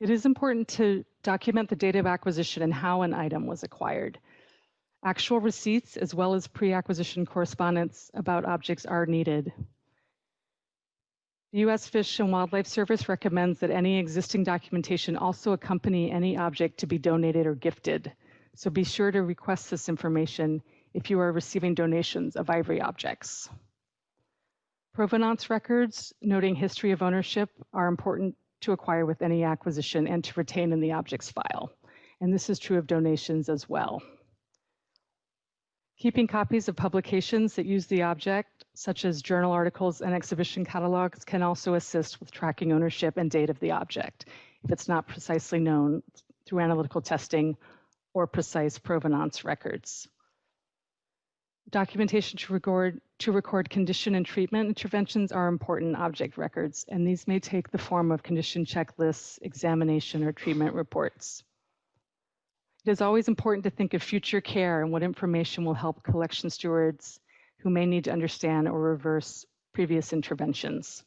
It is important to document the date of acquisition and how an item was acquired. Actual receipts as well as pre-acquisition correspondence about objects are needed. The U.S. Fish and Wildlife Service recommends that any existing documentation also accompany any object to be donated or gifted. So be sure to request this information if you are receiving donations of ivory objects. Provenance records noting history of ownership are important to acquire with any acquisition and to retain in the objects file. And this is true of donations as well. Keeping copies of publications that use the object, such as journal articles and exhibition catalogs, can also assist with tracking ownership and date of the object if it's not precisely known through analytical testing or precise provenance records. Documentation to record, to record condition and treatment interventions are important object records, and these may take the form of condition checklists, examination, or treatment reports. It is always important to think of future care and what information will help collection stewards who may need to understand or reverse previous interventions.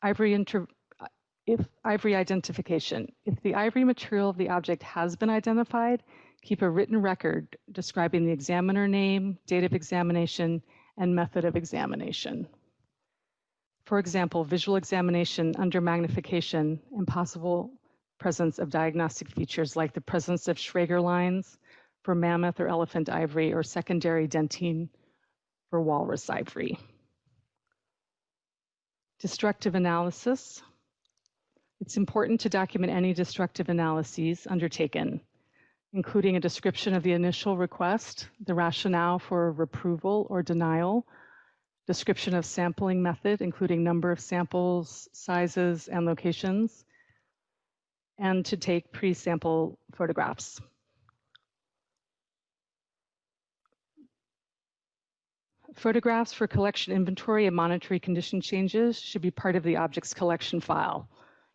Ivory inter uh, if ivory identification, if the ivory material of the object has been identified, keep a written record describing the examiner name, date of examination, and method of examination. For example, visual examination under magnification and possible presence of diagnostic features like the presence of Schreger lines for mammoth or elephant ivory or secondary dentine for walrus ivory. Destructive analysis. It's important to document any destructive analyses undertaken, including a description of the initial request, the rationale for approval or denial, description of sampling method, including number of samples, sizes, and locations, and to take pre-sample photographs. Photographs for collection inventory and monetary condition changes should be part of the object's collection file.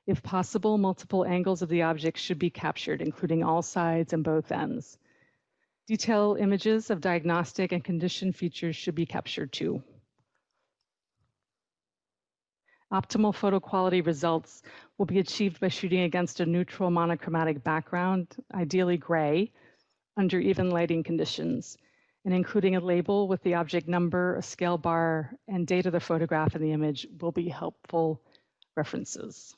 If possible, multiple angles of the object should be captured, including all sides and both ends. Detail images of diagnostic and condition features should be captured too. Optimal photo quality results will be achieved by shooting against a neutral monochromatic background, ideally gray, under even lighting conditions, and including a label with the object number, a scale bar, and date of the photograph in the image will be helpful references.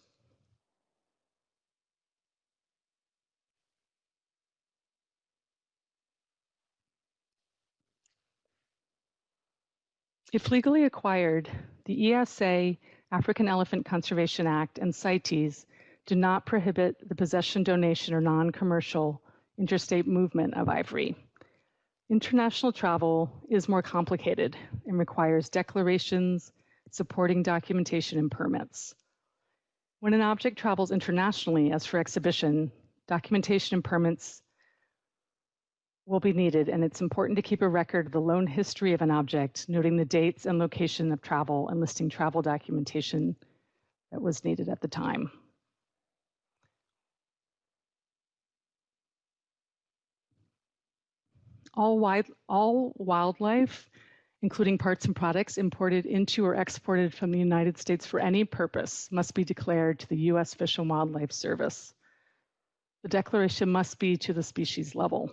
If legally acquired, the ESA, African Elephant Conservation Act, and CITES do not prohibit the possession, donation, or non-commercial interstate movement of ivory. International travel is more complicated and requires declarations, supporting documentation, and permits. When an object travels internationally, as for exhibition, documentation and permits will be needed, and it's important to keep a record of the loan history of an object, noting the dates and location of travel and listing travel documentation that was needed at the time. All, wild, all wildlife, including parts and products imported into or exported from the United States for any purpose, must be declared to the U.S. Fish and Wildlife Service. The declaration must be to the species level.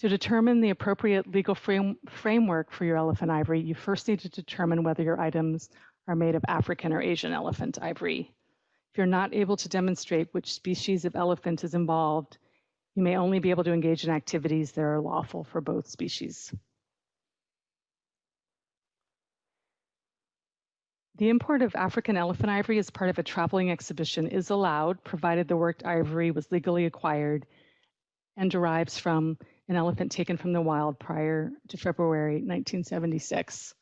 To determine the appropriate legal frame, framework for your elephant ivory, you first need to determine whether your items are made of African or Asian elephant ivory. If you're not able to demonstrate which species of elephant is involved, you may only be able to engage in activities that are lawful for both species. The import of African elephant ivory as part of a traveling exhibition is allowed, provided the worked ivory was legally acquired and derives from an elephant taken from the wild prior to February 1976.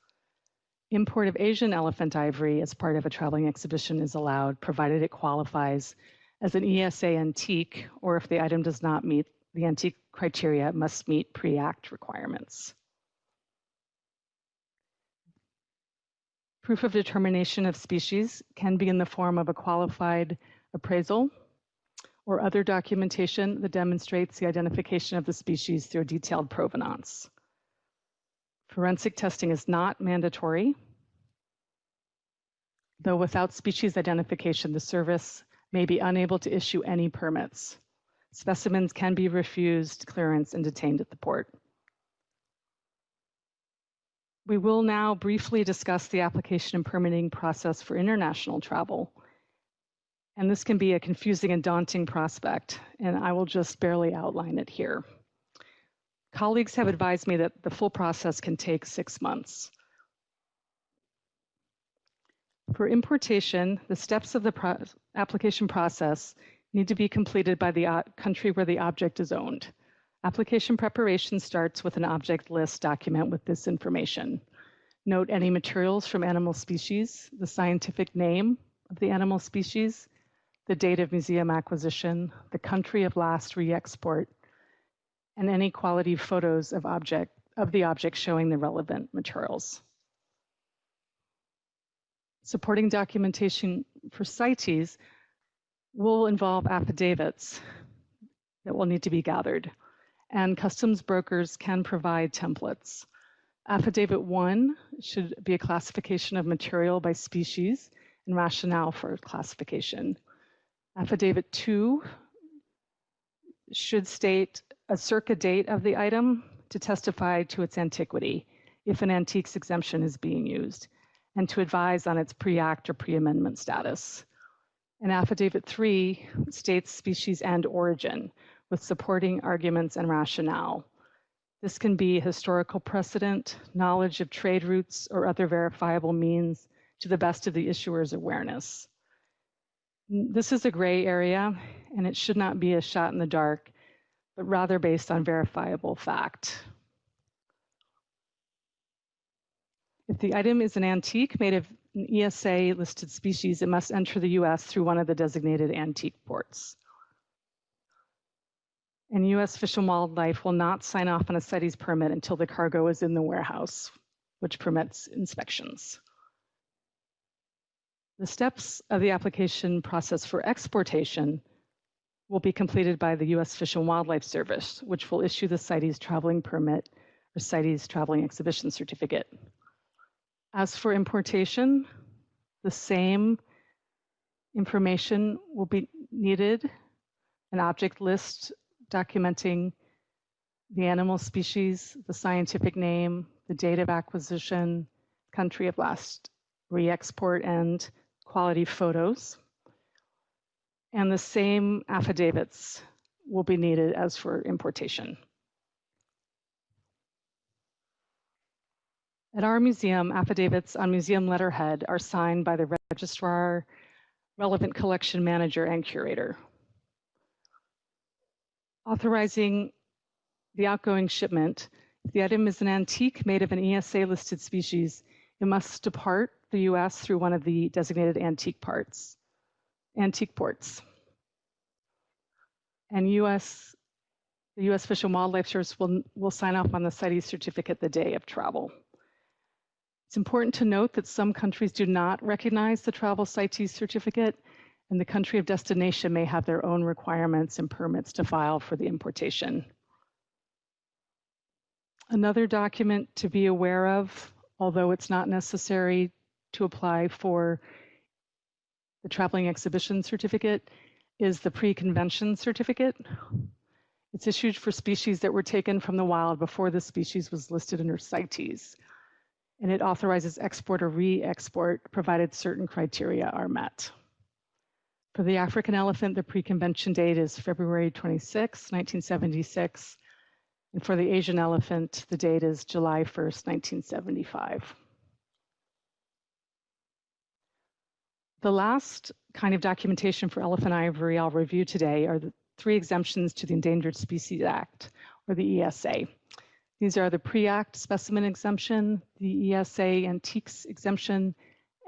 Import of Asian elephant ivory as part of a traveling exhibition is allowed, provided it qualifies as an ESA antique, or if the item does not meet the antique criteria, it must meet pre-act requirements. Proof of determination of species can be in the form of a qualified appraisal or other documentation that demonstrates the identification of the species through detailed provenance. Forensic testing is not mandatory, though without species identification, the service may be unable to issue any permits. Specimens can be refused clearance and detained at the port. We will now briefly discuss the application and permitting process for international travel. And this can be a confusing and daunting prospect, and I will just barely outline it here. Colleagues have advised me that the full process can take six months. For importation, the steps of the pro application process need to be completed by the uh, country where the object is owned. Application preparation starts with an object list document with this information. Note any materials from animal species, the scientific name of the animal species, the date of museum acquisition, the country of last re-export, and any quality photos of object of the object showing the relevant materials. Supporting documentation for CITES will involve affidavits that will need to be gathered, and customs brokers can provide templates. Affidavit one should be a classification of material by species and rationale for classification. Affidavit two should state a circa date of the item to testify to its antiquity if an antiques exemption is being used and to advise on its pre-act or pre-amendment status. And affidavit three states species and origin with supporting arguments and rationale. This can be historical precedent, knowledge of trade routes, or other verifiable means to the best of the issuer's awareness. This is a gray area, and it should not be a shot in the dark, but rather based on verifiable fact. If the item is an antique made of an ESA listed species, it must enter the US through one of the designated antique ports. And US Fish and Wildlife will not sign off on a CITES permit until the cargo is in the warehouse, which permits inspections. The steps of the application process for exportation will be completed by the US Fish and Wildlife Service, which will issue the CITES traveling permit or CITES traveling exhibition certificate. As for importation, the same information will be needed, an object list documenting the animal species, the scientific name, the date of acquisition, country of last re-export, and quality photos. And the same affidavits will be needed as for importation. At our museum, affidavits on museum letterhead are signed by the registrar, relevant collection manager, and curator. authorizing the outgoing shipment. If the item is an antique made of an ESA listed species, it must depart the US through one of the designated antique parts, antique ports. And US, the US Fish and Wildlife Service will, will sign off on the CITES certificate the day of travel. It's important to note that some countries do not recognize the travel CITES certificate, and the country of destination may have their own requirements and permits to file for the importation. Another document to be aware of, although it's not necessary to apply for the traveling exhibition certificate, is the pre-convention certificate. It's issued for species that were taken from the wild before the species was listed under CITES and it authorizes export or re-export provided certain criteria are met. For the African elephant, the pre-convention date is February 26, 1976. And for the Asian elephant, the date is July 1st, 1975. The last kind of documentation for elephant ivory I'll review today are the three exemptions to the Endangered Species Act, or the ESA. These are the pre-act specimen exemption, the ESA antiques exemption,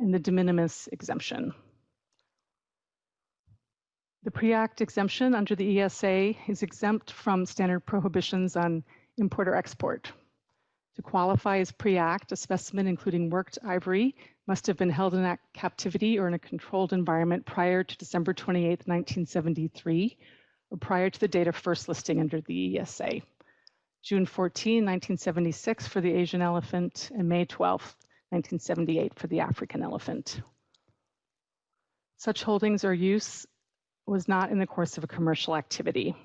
and the de minimis exemption. The pre-act exemption under the ESA is exempt from standard prohibitions on import or export. To qualify as pre-act, a specimen including worked ivory must have been held in captivity or in a controlled environment prior to December 28, 1973, or prior to the date of first listing under the ESA. June 14, 1976 for the Asian elephant, and May 12, 1978 for the African elephant. Such holdings or use was not in the course of a commercial activity.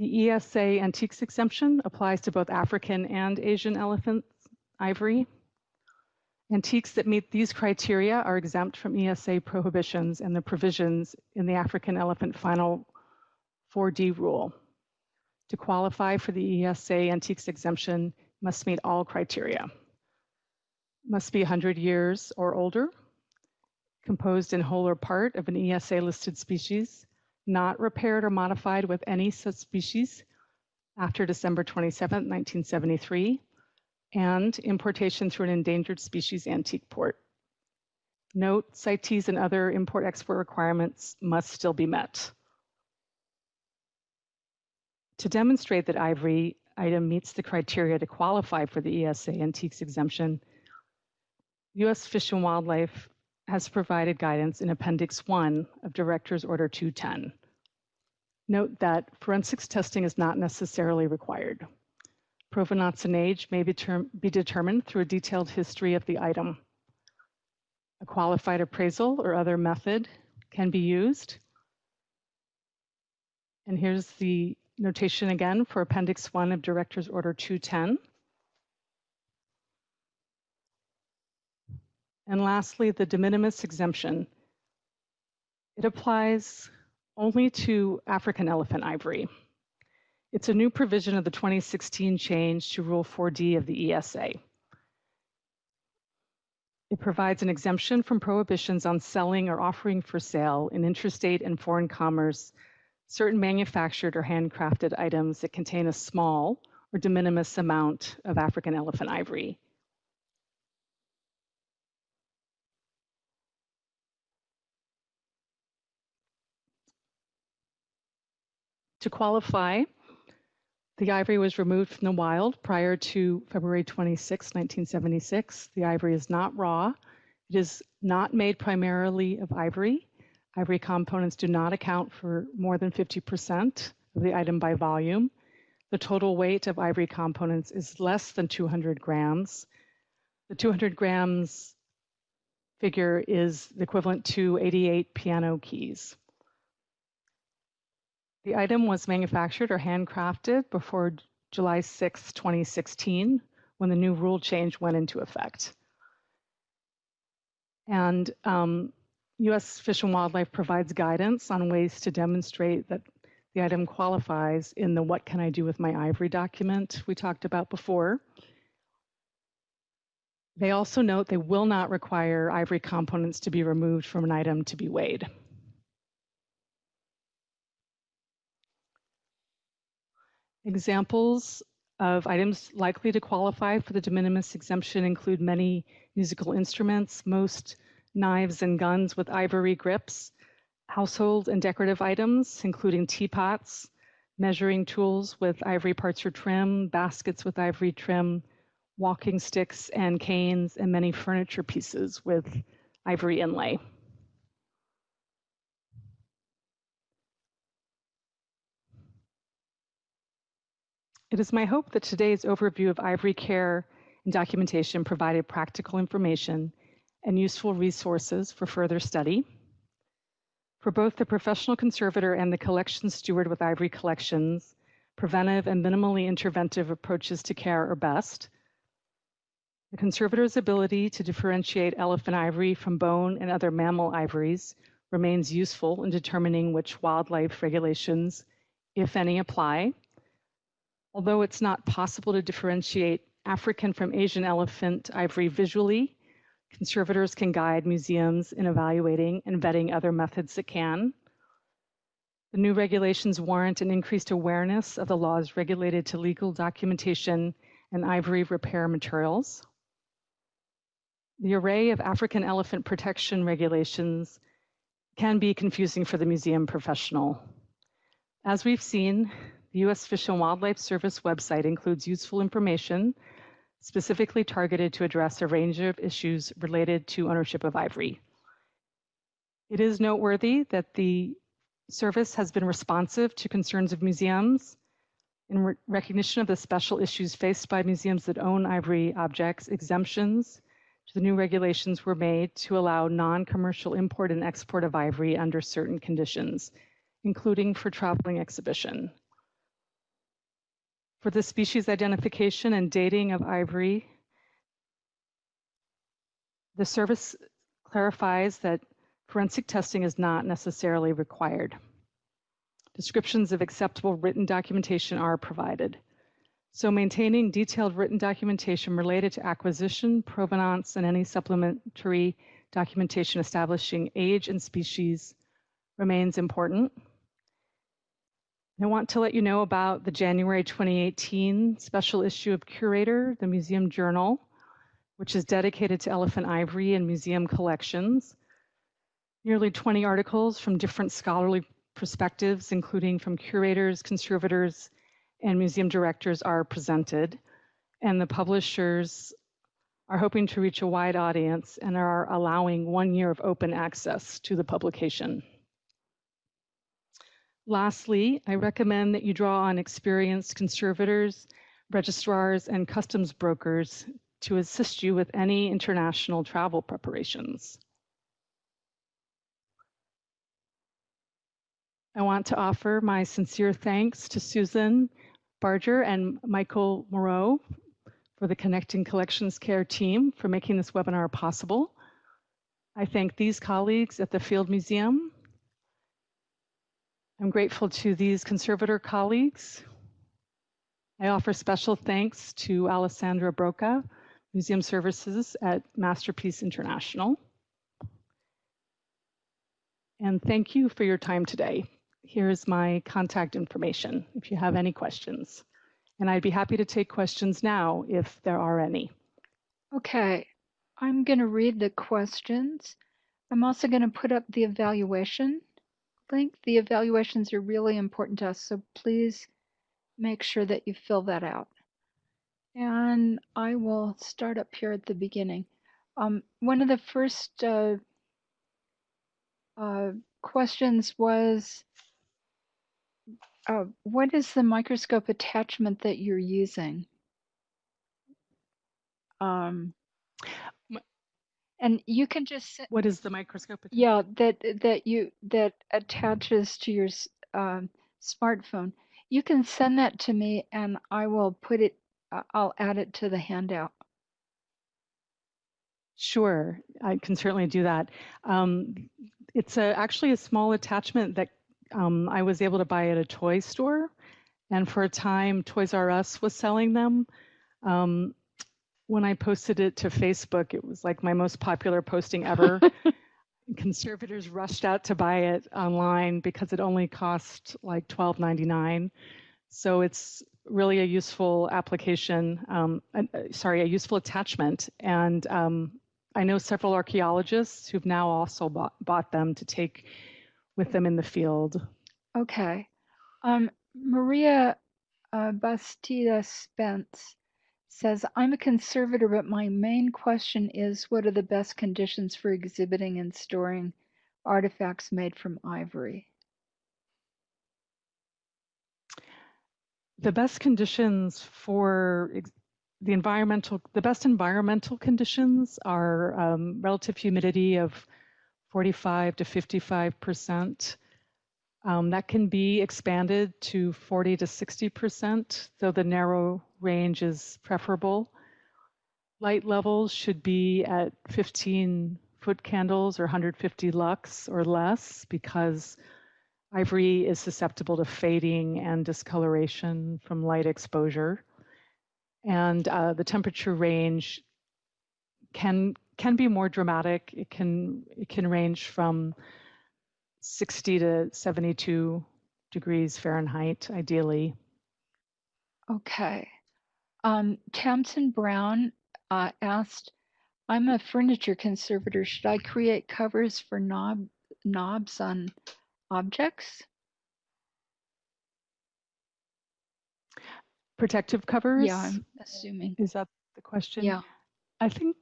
The ESA antiques exemption applies to both African and Asian elephant ivory. Antiques that meet these criteria are exempt from ESA prohibitions and the provisions in the African elephant final 4D rule. To qualify for the ESA antiques exemption, must meet all criteria. Must be 100 years or older, composed in whole or part of an ESA listed species, not repaired or modified with any such species after December 27, 1973, and importation through an endangered species antique port. Note, CITES and other import-export requirements must still be met. To demonstrate that ivory item meets the criteria to qualify for the ESA antiques exemption, U.S. Fish and Wildlife has provided guidance in Appendix 1 of Director's Order 210. Note that forensics testing is not necessarily required. Provenance and age may be, be determined through a detailed history of the item. A qualified appraisal or other method can be used. And here's the notation again for Appendix 1 of Director's Order 210. And lastly, the de minimis exemption. It applies only to African elephant ivory. It's a new provision of the 2016 change to Rule 4D of the ESA. It provides an exemption from prohibitions on selling or offering for sale in interstate and foreign commerce certain manufactured or handcrafted items that contain a small or de minimis amount of African elephant ivory. To qualify, the ivory was removed from the wild prior to February 26, 1976. The ivory is not raw. It is not made primarily of ivory. Ivory components do not account for more than 50% of the item by volume. The total weight of ivory components is less than 200 grams. The 200 grams figure is equivalent to 88 piano keys. The item was manufactured or handcrafted before July 6, 2016, when the new rule change went into effect. And um, U.S. Fish and Wildlife provides guidance on ways to demonstrate that the item qualifies in the What Can I Do with My Ivory document we talked about before. They also note they will not require ivory components to be removed from an item to be weighed. Examples of items likely to qualify for the de minimis exemption include many musical instruments, most knives and guns with ivory grips, household and decorative items, including teapots, measuring tools with ivory parts or trim, baskets with ivory trim, walking sticks and canes, and many furniture pieces with ivory inlay. It is my hope that today's overview of ivory care and documentation provided practical information and useful resources for further study. For both the professional conservator and the collection steward with ivory collections, preventive and minimally interventive approaches to care are best. The conservator's ability to differentiate elephant ivory from bone and other mammal ivories remains useful in determining which wildlife regulations, if any, apply. Although it's not possible to differentiate African from Asian elephant ivory visually, conservators can guide museums in evaluating and vetting other methods that can. The new regulations warrant an increased awareness of the laws regulated to legal documentation and ivory repair materials. The array of African elephant protection regulations can be confusing for the museum professional. As we've seen, the U.S. Fish and Wildlife Service website includes useful information specifically targeted to address a range of issues related to ownership of ivory. It is noteworthy that the service has been responsive to concerns of museums in re recognition of the special issues faced by museums that own ivory objects, exemptions to the new regulations were made to allow non-commercial import and export of ivory under certain conditions, including for traveling exhibition. For the species identification and dating of ivory, the service clarifies that forensic testing is not necessarily required. Descriptions of acceptable written documentation are provided. So maintaining detailed written documentation related to acquisition, provenance, and any supplementary documentation establishing age and species remains important. I want to let you know about the January 2018 special issue of Curator, the Museum Journal, which is dedicated to elephant ivory and museum collections. Nearly 20 articles from different scholarly perspectives, including from curators, conservators, and museum directors are presented. And the publishers are hoping to reach a wide audience and are allowing one year of open access to the publication. Lastly, I recommend that you draw on experienced conservators, registrars, and customs brokers to assist you with any international travel preparations. I want to offer my sincere thanks to Susan Barger and Michael Moreau for the Connecting Collections Care team for making this webinar possible. I thank these colleagues at the Field Museum I'm grateful to these conservator colleagues. I offer special thanks to Alessandra Broca, Museum Services at Masterpiece International. And thank you for your time today. Here's my contact information if you have any questions. And I'd be happy to take questions now if there are any. Okay, I'm going to read the questions. I'm also going to put up the evaluation link. The evaluations are really important to us, so please make sure that you fill that out. And I will start up here at the beginning. Um, one of the first uh, uh, questions was, uh, what is the microscope attachment that you're using? Um, and you can just What is the microscope? yeah that that you that attaches to your um, smartphone you can send that to me and i will put it uh, i'll add it to the handout Sure, I can certainly do that. Um, it's a, actually a small attachment that um, I was able to buy at a toy store. And for a time, Toys R Us was selling them. Um, when I posted it to Facebook, it was like my most popular posting ever. [LAUGHS] Conservators rushed out to buy it online because it only cost like $12.99. So it's really a useful application, um, uh, sorry, a useful attachment. And um, I know several archaeologists who've now also bought, bought them to take with them in the field. Okay. Um, Maria uh, Bastida Spence says, I'm a conservator, but my main question is what are the best conditions for exhibiting and storing artifacts made from ivory? The best conditions for the environmental, the best environmental conditions are um, relative humidity of 45 to 55 percent. Um, that can be expanded to 40 to 60 percent, though the narrow range is preferable. Light levels should be at 15 foot candles or 150 lux or less because ivory is susceptible to fading and discoloration from light exposure and uh, the temperature range can can be more dramatic. It can it can range from 60 to 72 degrees Fahrenheit, ideally. Okay. Um, Tamsin Brown uh, asked, "I'm a furniture conservator. Should I create covers for knob knobs on objects?" Protective covers? Yeah, I'm assuming. Is that the question? Yeah. I think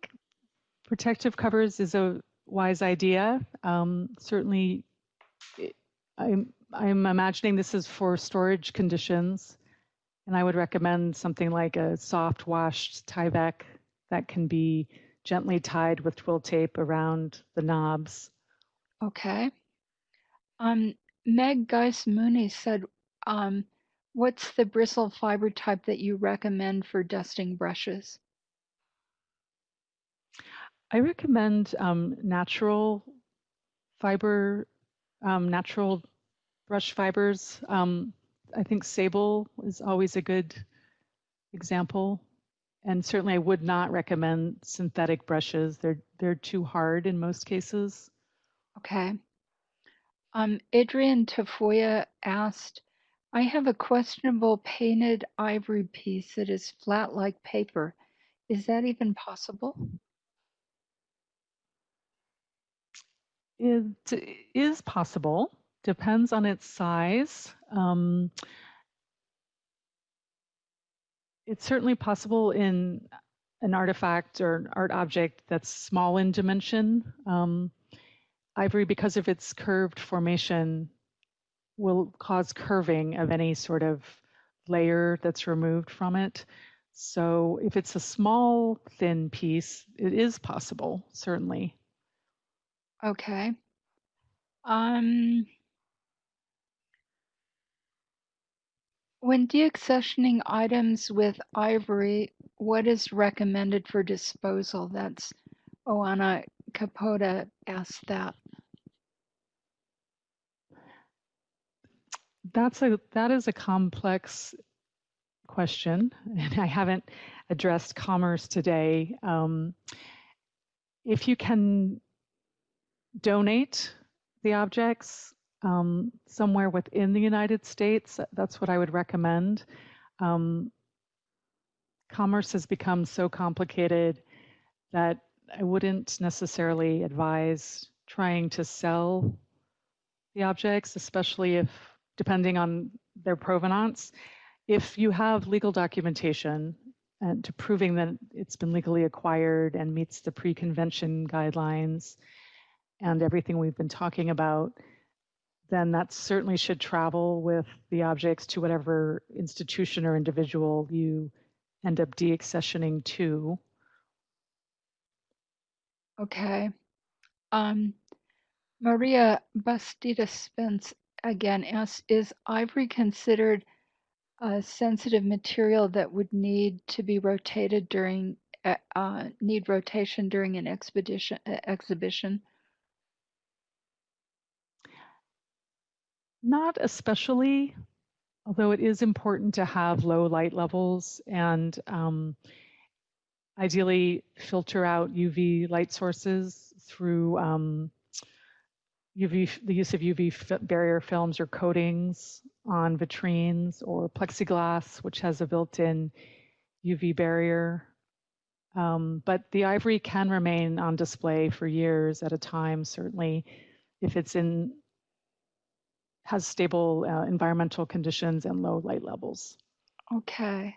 protective covers is a wise idea. Um, certainly, it, I'm, I'm imagining this is for storage conditions, and I would recommend something like a soft washed Tyvek that can be gently tied with twill tape around the knobs. Okay. Um, Meg Geis Mooney said, um, What's the bristle fiber type that you recommend for dusting brushes? I recommend um, natural fiber, um, natural brush fibers. Um, I think sable is always a good example. And certainly I would not recommend synthetic brushes. They're, they're too hard in most cases. Okay. Um, Adrian Tafoya asked, I have a questionable painted ivory piece that is flat like paper. Is that even possible? It is possible, depends on its size. Um, it's certainly possible in an artifact or an art object that's small in dimension. Um, ivory, because of its curved formation, will cause curving of any sort of layer that's removed from it. So if it's a small, thin piece, it is possible, certainly. Okay. Um, when deaccessioning items with ivory, what is recommended for disposal? That's Oana Capote asked that. that's a that is a complex question, [LAUGHS] and I haven't addressed commerce today. Um, if you can donate the objects um, somewhere within the United States, that's what I would recommend. Um, commerce has become so complicated that I wouldn't necessarily advise trying to sell the objects, especially if depending on their provenance. If you have legal documentation and to proving that it's been legally acquired and meets the pre-convention guidelines and everything we've been talking about, then that certainly should travel with the objects to whatever institution or individual you end up deaccessioning to. Okay. Um, Maria Bastida Spence again asks, is ivory considered a sensitive material that would need to be rotated during uh, uh need rotation during an expedition uh, exhibition? Not especially, although it is important to have low light levels and um, ideally filter out UV light sources through um, UV, the use of UV barrier films or coatings on vitrines or plexiglass, which has a built-in UV barrier. Um, but the ivory can remain on display for years at a time, certainly if it's in has stable uh, environmental conditions and low light levels. Okay.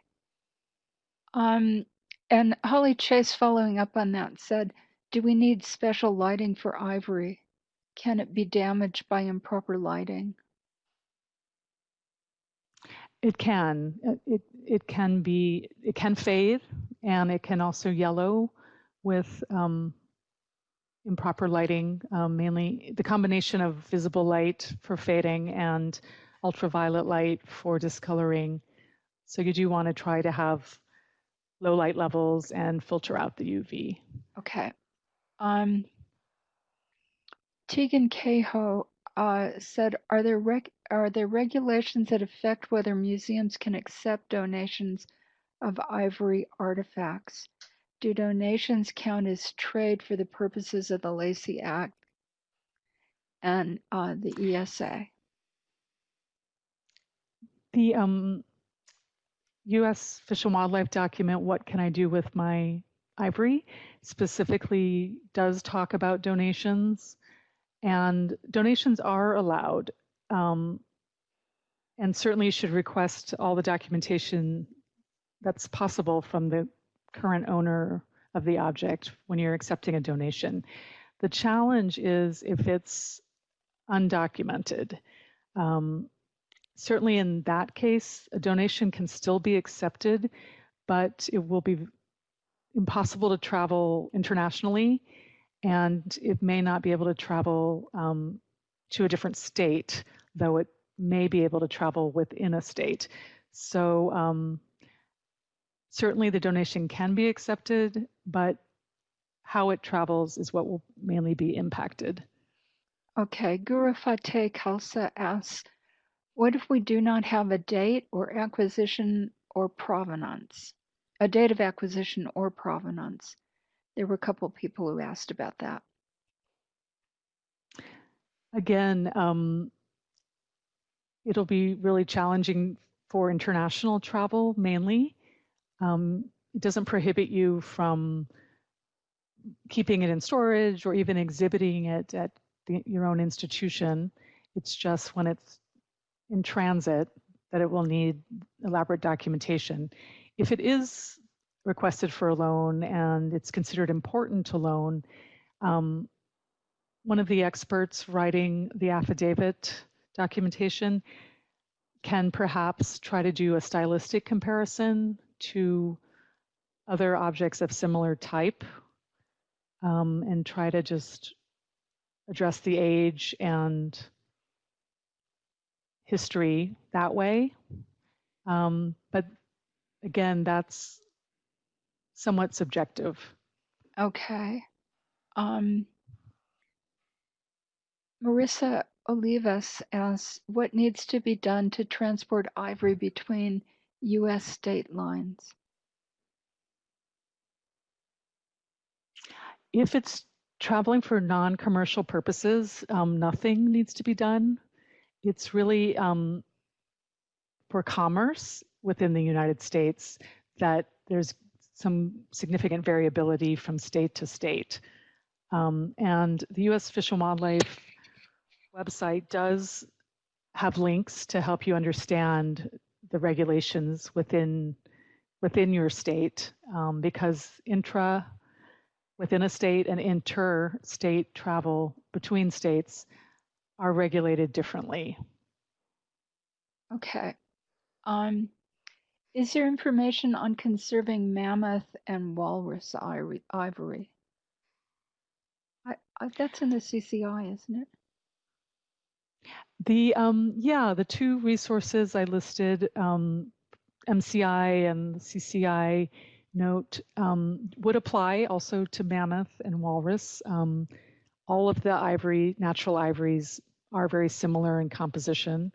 Um, and Holly Chase, following up on that, said, "Do we need special lighting for ivory? Can it be damaged by improper lighting?" It can. It it can be. It can fade, and it can also yellow with um, improper lighting. Um, mainly the combination of visible light for fading and ultraviolet light for discoloring. So you do want to try to have low light levels and filter out the UV. Okay. Um, Tegan Cahoe uh, said, "Are there reg- are there regulations that affect whether museums can accept donations of ivory artifacts? Do donations count as trade for the purposes of the Lacey Act and uh, the ESA?" The um, U.S. Fish and Wildlife document, What Can I Do with My Ivory, specifically does talk about donations, and donations are allowed. Um, and certainly should request all the documentation that's possible from the current owner of the object when you're accepting a donation. The challenge is if it's undocumented. Um, certainly in that case, a donation can still be accepted, but it will be impossible to travel internationally, and it may not be able to travel um, to a different state, though it may be able to travel within a state. So um, certainly the donation can be accepted, but how it travels is what will mainly be impacted. Okay, Guru Fateh Khalsa asks, what if we do not have a date or acquisition or provenance? A date of acquisition or provenance? There were a couple of people who asked about that. Again, um, it'll be really challenging for international travel mainly. Um, it doesn't prohibit you from keeping it in storage or even exhibiting it at the, your own institution. It's just when it's in transit that it will need elaborate documentation. If it is requested for a loan and it's considered important to loan, um, one of the experts writing the affidavit documentation can perhaps try to do a stylistic comparison to other objects of similar type um, and try to just address the age and history that way. Um, but again, that's somewhat subjective. Okay. Um, Marissa Olivas asks, what needs to be done to transport ivory between U.S. state lines? If it's traveling for non-commercial purposes, um, nothing needs to be done. It's really um, for commerce within the United States that there's some significant variability from state to state. Um, and the U.S. Fish and Wildlife website does have links to help you understand the regulations within within your state um, because intra within a state and inter-state travel between states are regulated differently. Okay. Um, is there information on conserving mammoth and walrus ivory? I, I, that's in the CCI, isn't it? The um, yeah, the two resources I listed, um, MCI and CCI note, um, would apply also to mammoth and walrus. Um, all of the ivory, natural ivories, are very similar in composition.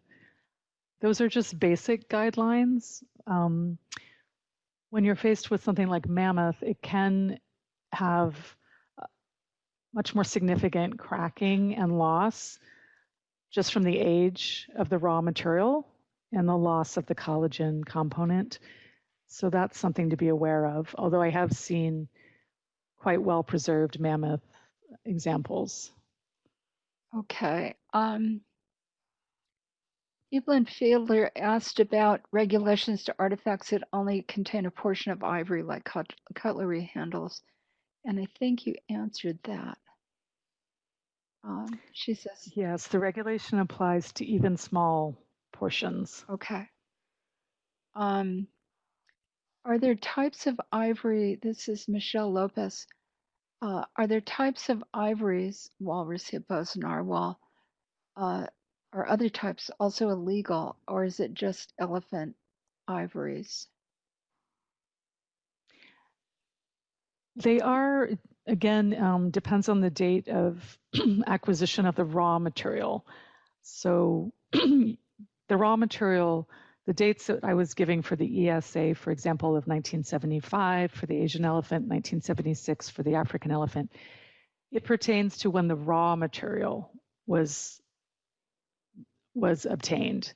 Those are just basic guidelines. Um, when you're faced with something like mammoth, it can have much more significant cracking and loss just from the age of the raw material and the loss of the collagen component. So that's something to be aware of, although I have seen quite well preserved mammoth examples. Okay. Um, Evelyn Fiedler asked about regulations to artifacts that only contain a portion of ivory, like cut- cutlery handles. And I think you answered that. Um, she says, Yes, the regulation applies to even small portions. okay. Um, are there types of ivory? This is Michelle Lopez. Uh, are there types of ivories, walrus, hippos, narwhal, uh, or other types also illegal, or is it just elephant ivories? They are, again, um, depends on the date of [CLEARS THROAT] acquisition of the raw material. So [CLEARS THROAT] the raw material, the dates that I was giving for the ESA, for example, of 1975 for the Asian elephant, 1976 for the African elephant, it pertains to when the raw material was was obtained.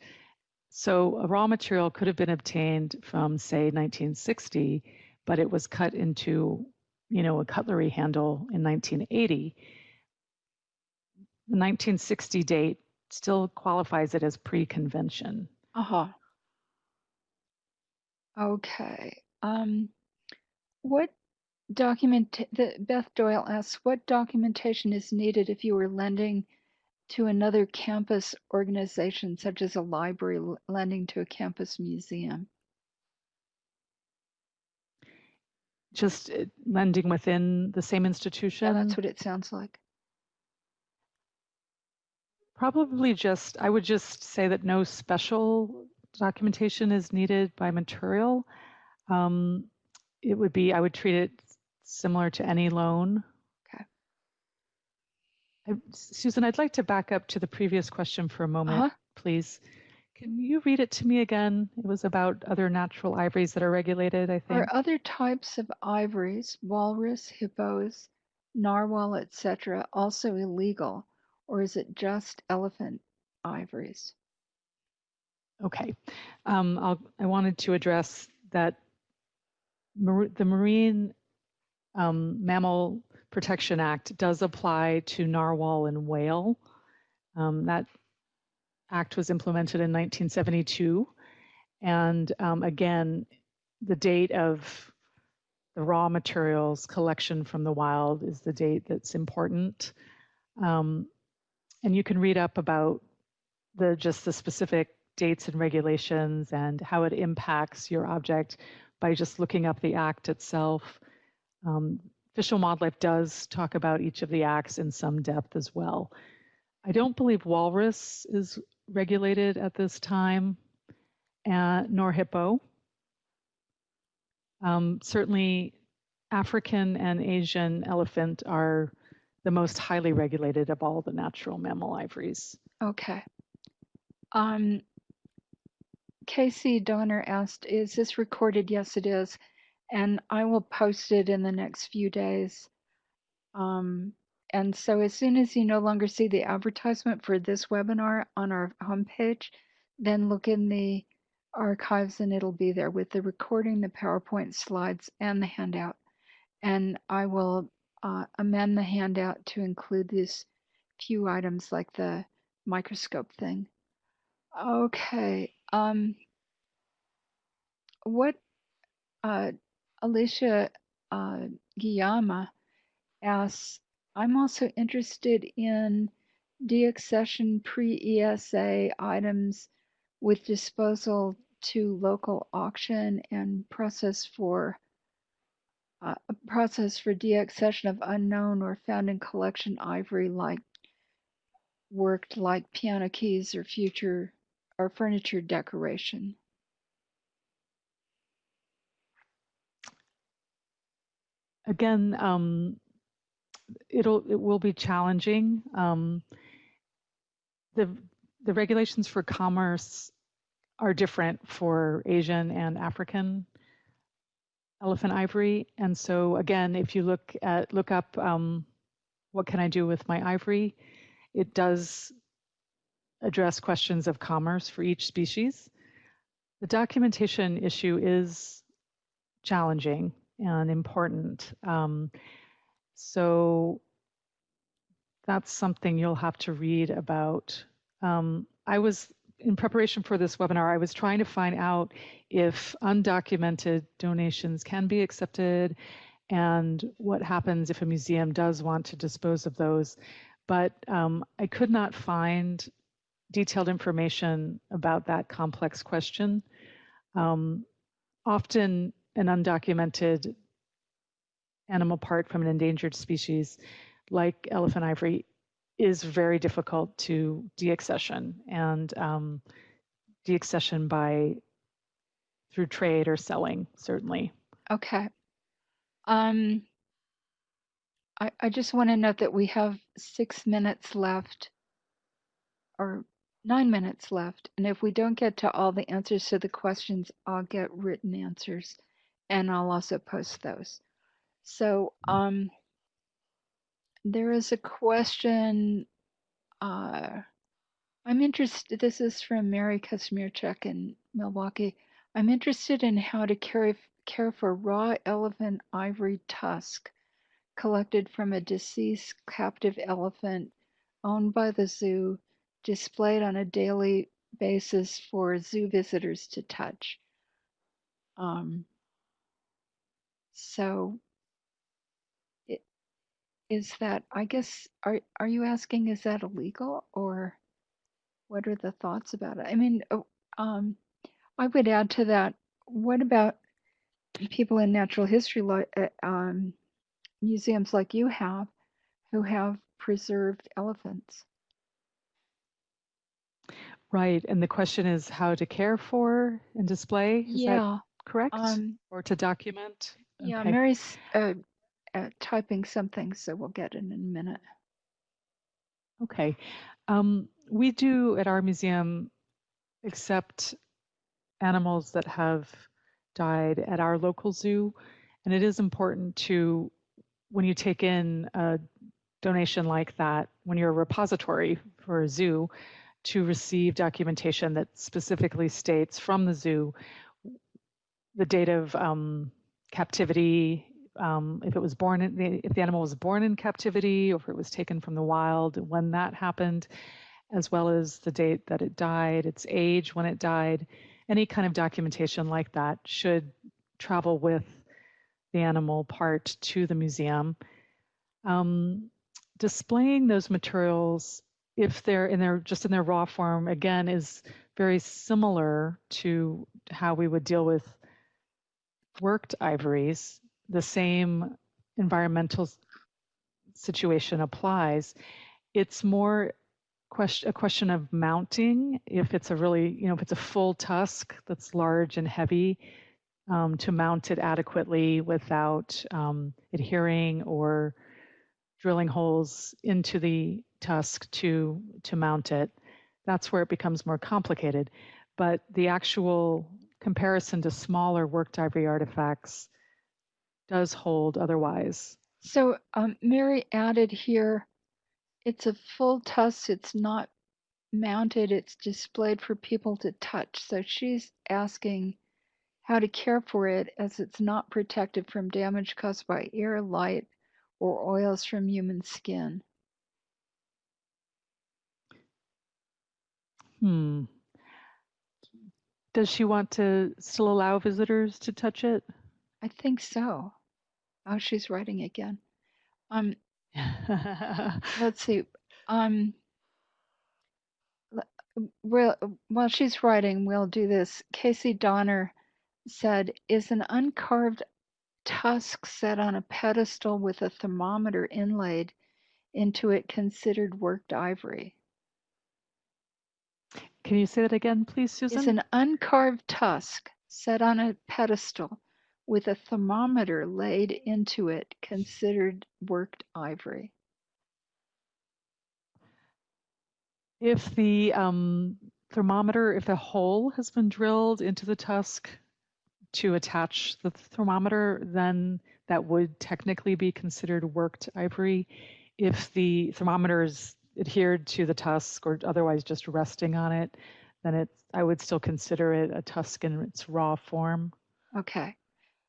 So a raw material could have been obtained from, say, 1960, but it was cut into, you know, a cutlery handle in 1980. The 1960 date still qualifies it as pre-convention. Uh-huh. Okay. Um, what document, the, Beth Doyle asks, what documentation is needed if you were lending to another campus organization, such as a library lending to a campus museum? Just uh, lending within the same institution. Yeah, that's what it sounds like. Probably just, I would just say that no special documentation is needed by material. Um, it would be, I would treat it similar to any loan. Okay. I, Susan, I'd like to back up to the previous question for a moment, Uh-huh. please. Can you read it to me again? It was about other natural ivories that are regulated, I think. Are other types of ivories, walrus, hippos, narwhal, etc., also illegal, or is it just elephant ivories? Okay. Um, I'll, I wanted to address that mar- the Marine um, Mammal Protection Act does apply to narwhal and whale. Um, that act was implemented in 1972. And um, again, the date of the raw materials collection from the wild is the date that's important. Um, and you can read up about the just the specific dates and regulations and how it impacts your object by just looking up the act itself. Um, Fish Wildlife does talk about each of the acts in some depth as well. I don't believe walrus is regulated at this time, uh, nor hippo. Um, certainly, African and Asian elephant are the most highly regulated of all the natural mammal ivories. Okay. Um, Casey Donner asked, is this recorded? Yes, it is. And I will post it in the next few days. Um, and so as soon as you no longer see the advertisement for this webinar on our homepage, then look in the archives and it'll be there with the recording, the PowerPoint slides, and the handout. And I will uh, amend the handout to include these few items like the microscope thing. Okay. Um, what uh, Alicia uh, Guillama asks, I'm also interested in deaccession pre-ESA items with disposal to local auction and process for uh, process for deaccession of unknown or found in collection ivory like worked like piano keys or future or furniture decoration. Again, um, it'll it will be challenging. Um, the the regulations for commerce are different for Asian and African elephant ivory, and so again, if you look at look up um, what can I do with my ivory? It does address questions of commerce for each species. The documentation issue is challenging and important. Um, so that's something you'll have to read about. Um, I was, in preparation for this webinar, I was trying to find out if undocumented donations can be accepted and what happens if a museum does want to dispose of those. But um, I could not find detailed information about that complex question. Um, often an undocumented animal part from an endangered species like elephant ivory is very difficult to deaccession and um, deaccession by through trade or selling certainly Okay. Um, I, I just want to note that we have six minutes left or nine minutes left. And if we don't get to all the answers to the questions, I'll get written answers and I'll also post those. So um, there is a question. Uh, I'm interested, this is from Mary Kazmierczak in Milwaukee. I'm interested in how to care, care for raw elephant ivory tusk collected from a deceased captive elephant owned by the zoo, displayed on a daily basis for zoo visitors to touch. Um, so is that, I guess, are, are you asking, is that illegal or what are the thoughts about it? I mean, oh, um, I would add to that, what about people in natural history uh, um, museums like you have who have preserved elephants? right and the question is how to care for and display is that Yeah. correct Um, or to document yeah, Okay. Mary's uh, uh, typing something, so we'll get it in a minute. Okay. Um, we do at our museum accept animals that have died at our local zoo. And it is important to, when you take in a donation like that, when you're a repository for a zoo, to receive documentation that specifically states from the zoo the date of um, captivity, um, if it was born in the, if the animal was born in captivity or if it was taken from the wild, when that happened, as well as the date that it died, its age when it died. Any kind of documentation like that should travel with the animal part to the museum. Um, displaying those materials, if they're in their just in their raw form, again, is very similar to how we would deal with worked ivories, the same environmental situation applies. It's more question, a question of mounting. If it's a really, you know, if it's a full tusk that's large and heavy, um, to mount it adequately without um, adhering or drilling holes into the tusk to to mount it. That's where it becomes more complicated. But the actual comparison to smaller worked ivory artifacts does hold otherwise. So um, Mary added here, it's a full tusk. It's not mounted. It's displayed for people to touch. So she's asking how to care for it as it's not protected from damage caused by air, light, or oils from human skin. Hmm. Does she want to still allow visitors to touch it? I think so. Oh, she's writing again. Um, [LAUGHS] let's see. Um, well, while she's writing, we'll do this. Casey Donner said, "Is an uncarved tusk set on a pedestal with a thermometer inlaid into it considered worked ivory? Can you say that again, please, Susan? Is an uncarved tusk set on a pedestal with a thermometer laid into it considered worked ivory?" If the um, thermometer, if a hole has been drilled into the tusk to attach the thermometer, then that would technically be considered worked ivory. if the thermometer is adhered to the tusk or otherwise just resting on it, then it's, I would still consider it a tusk in its raw form. Okay.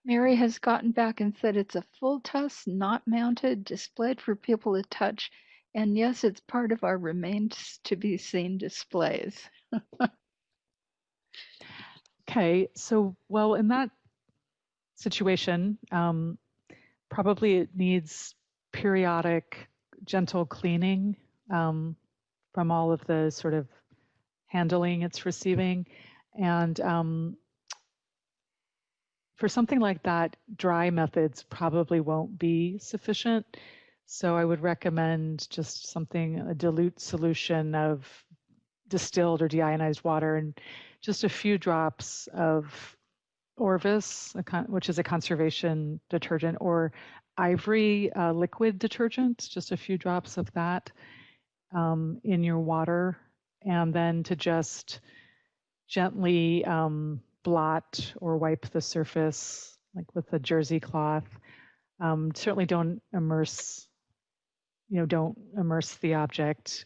Mary has gotten back and said it's a full tusk, not mounted, displayed for people to touch. And yes, it's part of our remains to be seen displays. Okay, so well, in that situation, um, probably it needs periodic gentle cleaning um, from all of the sort of handling it's receiving. And um, for something like that, dry methods probably won't be sufficient. So I would recommend just something, a dilute solution of distilled or deionized water and just a few drops of Orvus, which is a conservation detergent, or Ivory uh, liquid detergent, just a few drops of that um, in your water, and then to just gently um, blot or wipe the surface, like with a jersey cloth. Um, certainly don't immerse, you know, don't immerse the object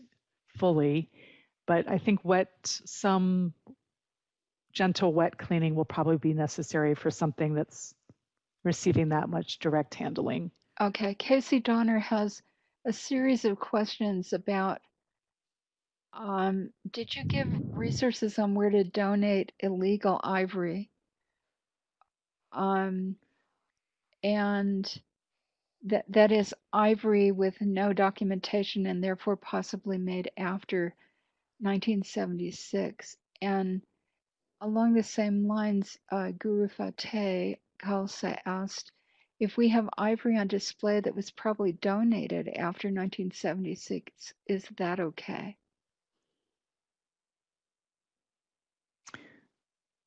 fully, but I think wet, some gentle wet cleaning will probably be necessary for something that's receiving that much direct handling. Okay, Casey Donner has a series of questions about um, did you give resources on where to donate illegal ivory? Um, and that that is ivory with no documentation and therefore possibly made after 1976. And along the same lines, uh, Guru Fateh Khalsa asked if we have ivory on display that was probably donated after 1976, is that okay?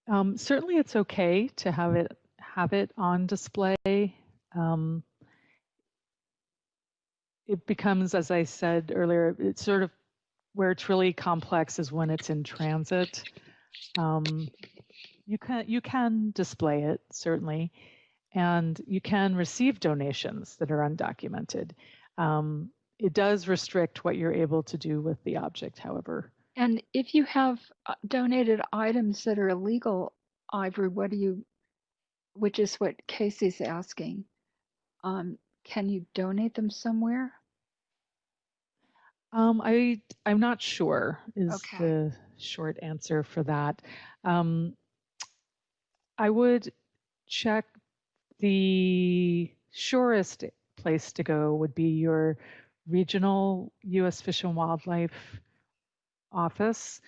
Um, certainly, it's okay to have it have it on display. Um, it becomes, as I said earlier, it's sort of where it's really complex is when it's in transit. Um, you can you can display it certainly, and you can receive donations that are undocumented. Um, it does restrict what you're able to do with the object, however. And if you have uh, donated items that are illegal, Ivory, what do you, which is what Casey's asking, um, can you donate them somewhere? Um, I I'm not sure is Okay. the short answer for that. Um, I would check the surest place to go would be your regional U.S. Fish and Wildlife office.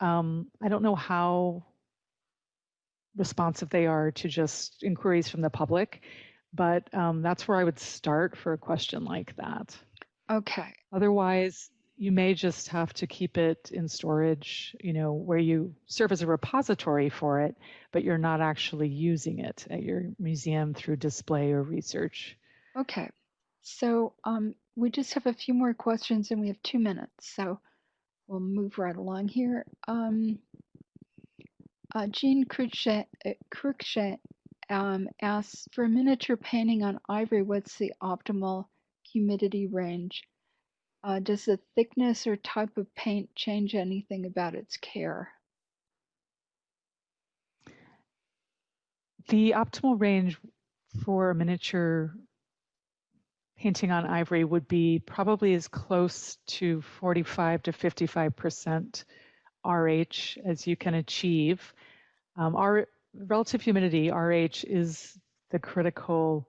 Um, I don't know how responsive they are to just inquiries from the public, but um, that's where I would start for a question like that. Okay. Otherwise, you may just have to keep it in storage, you know, where you serve as a repository for it, but you're not actually using it at your museum through display or research. Okay. So um, we just have a few more questions and we have two minutes. So we'll move right along here. Um, uh, Jean Cruikshank, uh, um, asks, for a miniature painting on ivory, what's the optimal humidity range? Uh, does the thickness or type of paint change anything about its care? The optimal range for a miniature painting on ivory would be probably as close to 45 to 55% RH as you can achieve. Um, our relative humidity, RH, is the critical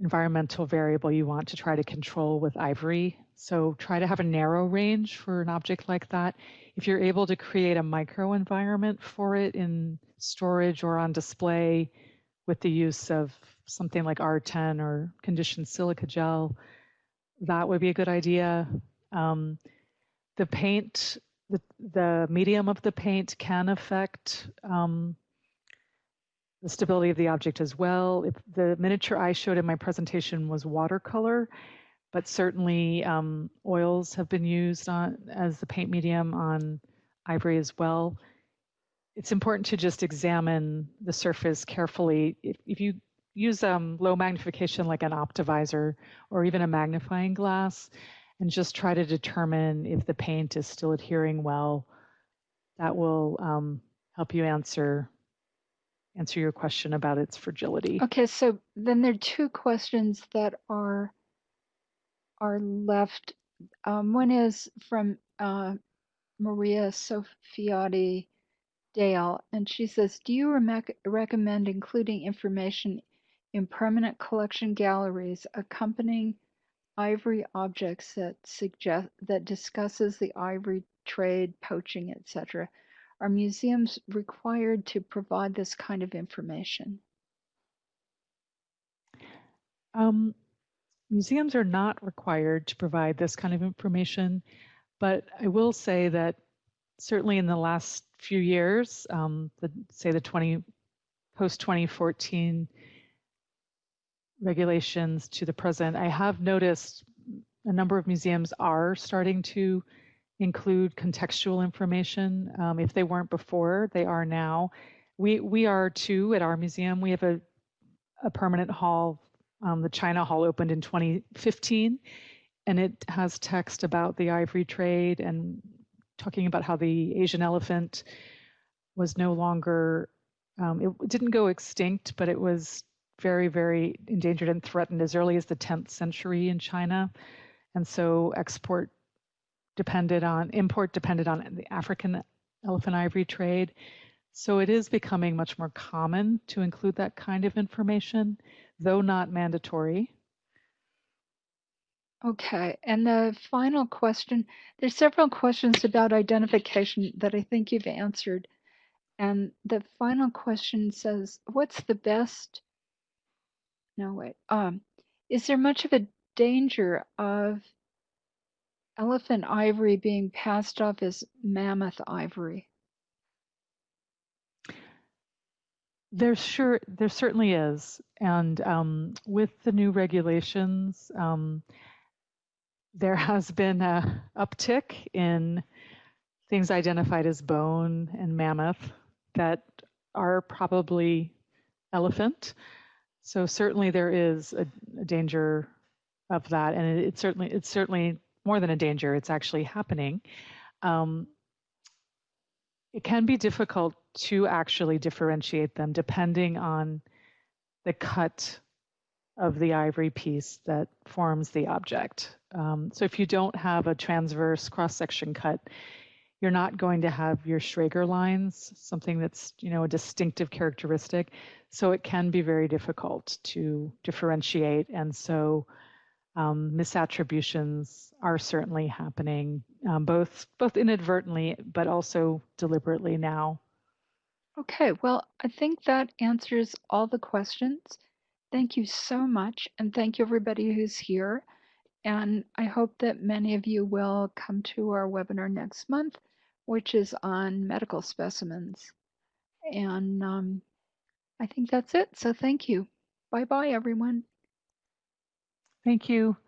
environmental variable you want to try to control with ivory. So try to have a narrow range for an object like that. If you're able to create a microenvironment for it in storage or on display with the use of something like R10 or conditioned silica gel, that would be a good idea. Um, the paint, the, the medium of the paint can affect um, the stability of the object as well. If the miniature I showed in my presentation was watercolor, but certainly um, oils have been used on, as the paint medium on ivory as well. It's important to just examine the surface carefully. If, if you use um, low magnification like an optivisor or even a magnifying glass and just try to determine if the paint is still adhering well. That will um, help you answer answer your question about its fragility. Okay, so then there are two questions that are are left. Um, one is from uh, Maria Sofiati Dale, and she says, "Do you rec- recommend including information in permanent collection galleries accompanying ivory objects that suggest that discusses the ivory trade, poaching, etc. Are museums required to provide this kind of information? Um, museums are not required to provide this kind of information, but I will say that certainly in the last few years, um, the, say the 20 post 2014 regulations to the present, I have noticed a number of museums are starting to include contextual information. Um, if they weren't before, they are now. We we are too at our museum. We have a a permanent hall. Um, the China Hall opened in 2015, and it has text about the ivory trade and talking about how the Asian elephant was no longer. Um, it didn't go extinct, but it was very, very endangered and threatened as early as the 10th century in China. And so export depended on, import depended on the African elephant ivory trade. So it is becoming much more common to include that kind of information, though not mandatory. Okay, and the final question, there's several questions about identification that I think you've answered. And the final question says, what's the best no, wait. Um, is there much of a danger of elephant ivory being passed off as mammoth ivory? There sure, there certainly is, and um, with the new regulations, um, there has been a uptick in things identified as bone and mammoth that are probably elephant. So certainly there is a, a danger of that, and it, it's certainly it's certainly more than a danger. It's actually happening. Um, it can be difficult to actually differentiate them depending on the cut of the ivory piece that forms the object. Um, so if you don't have a transverse cross-section cut, you're not going to have your Schreger lines, something that's you know a distinctive characteristic. So it can be very difficult to differentiate, and so um, misattributions are certainly happening, um, both both inadvertently but also deliberately now. Okay, well, I think that answers all the questions. Thank you so much, and thank you everybody who's here. And I hope that many of you will come to our webinar next month, which is on medical specimens. And um, I think that's it. So thank you. Bye bye, everyone. Thank you.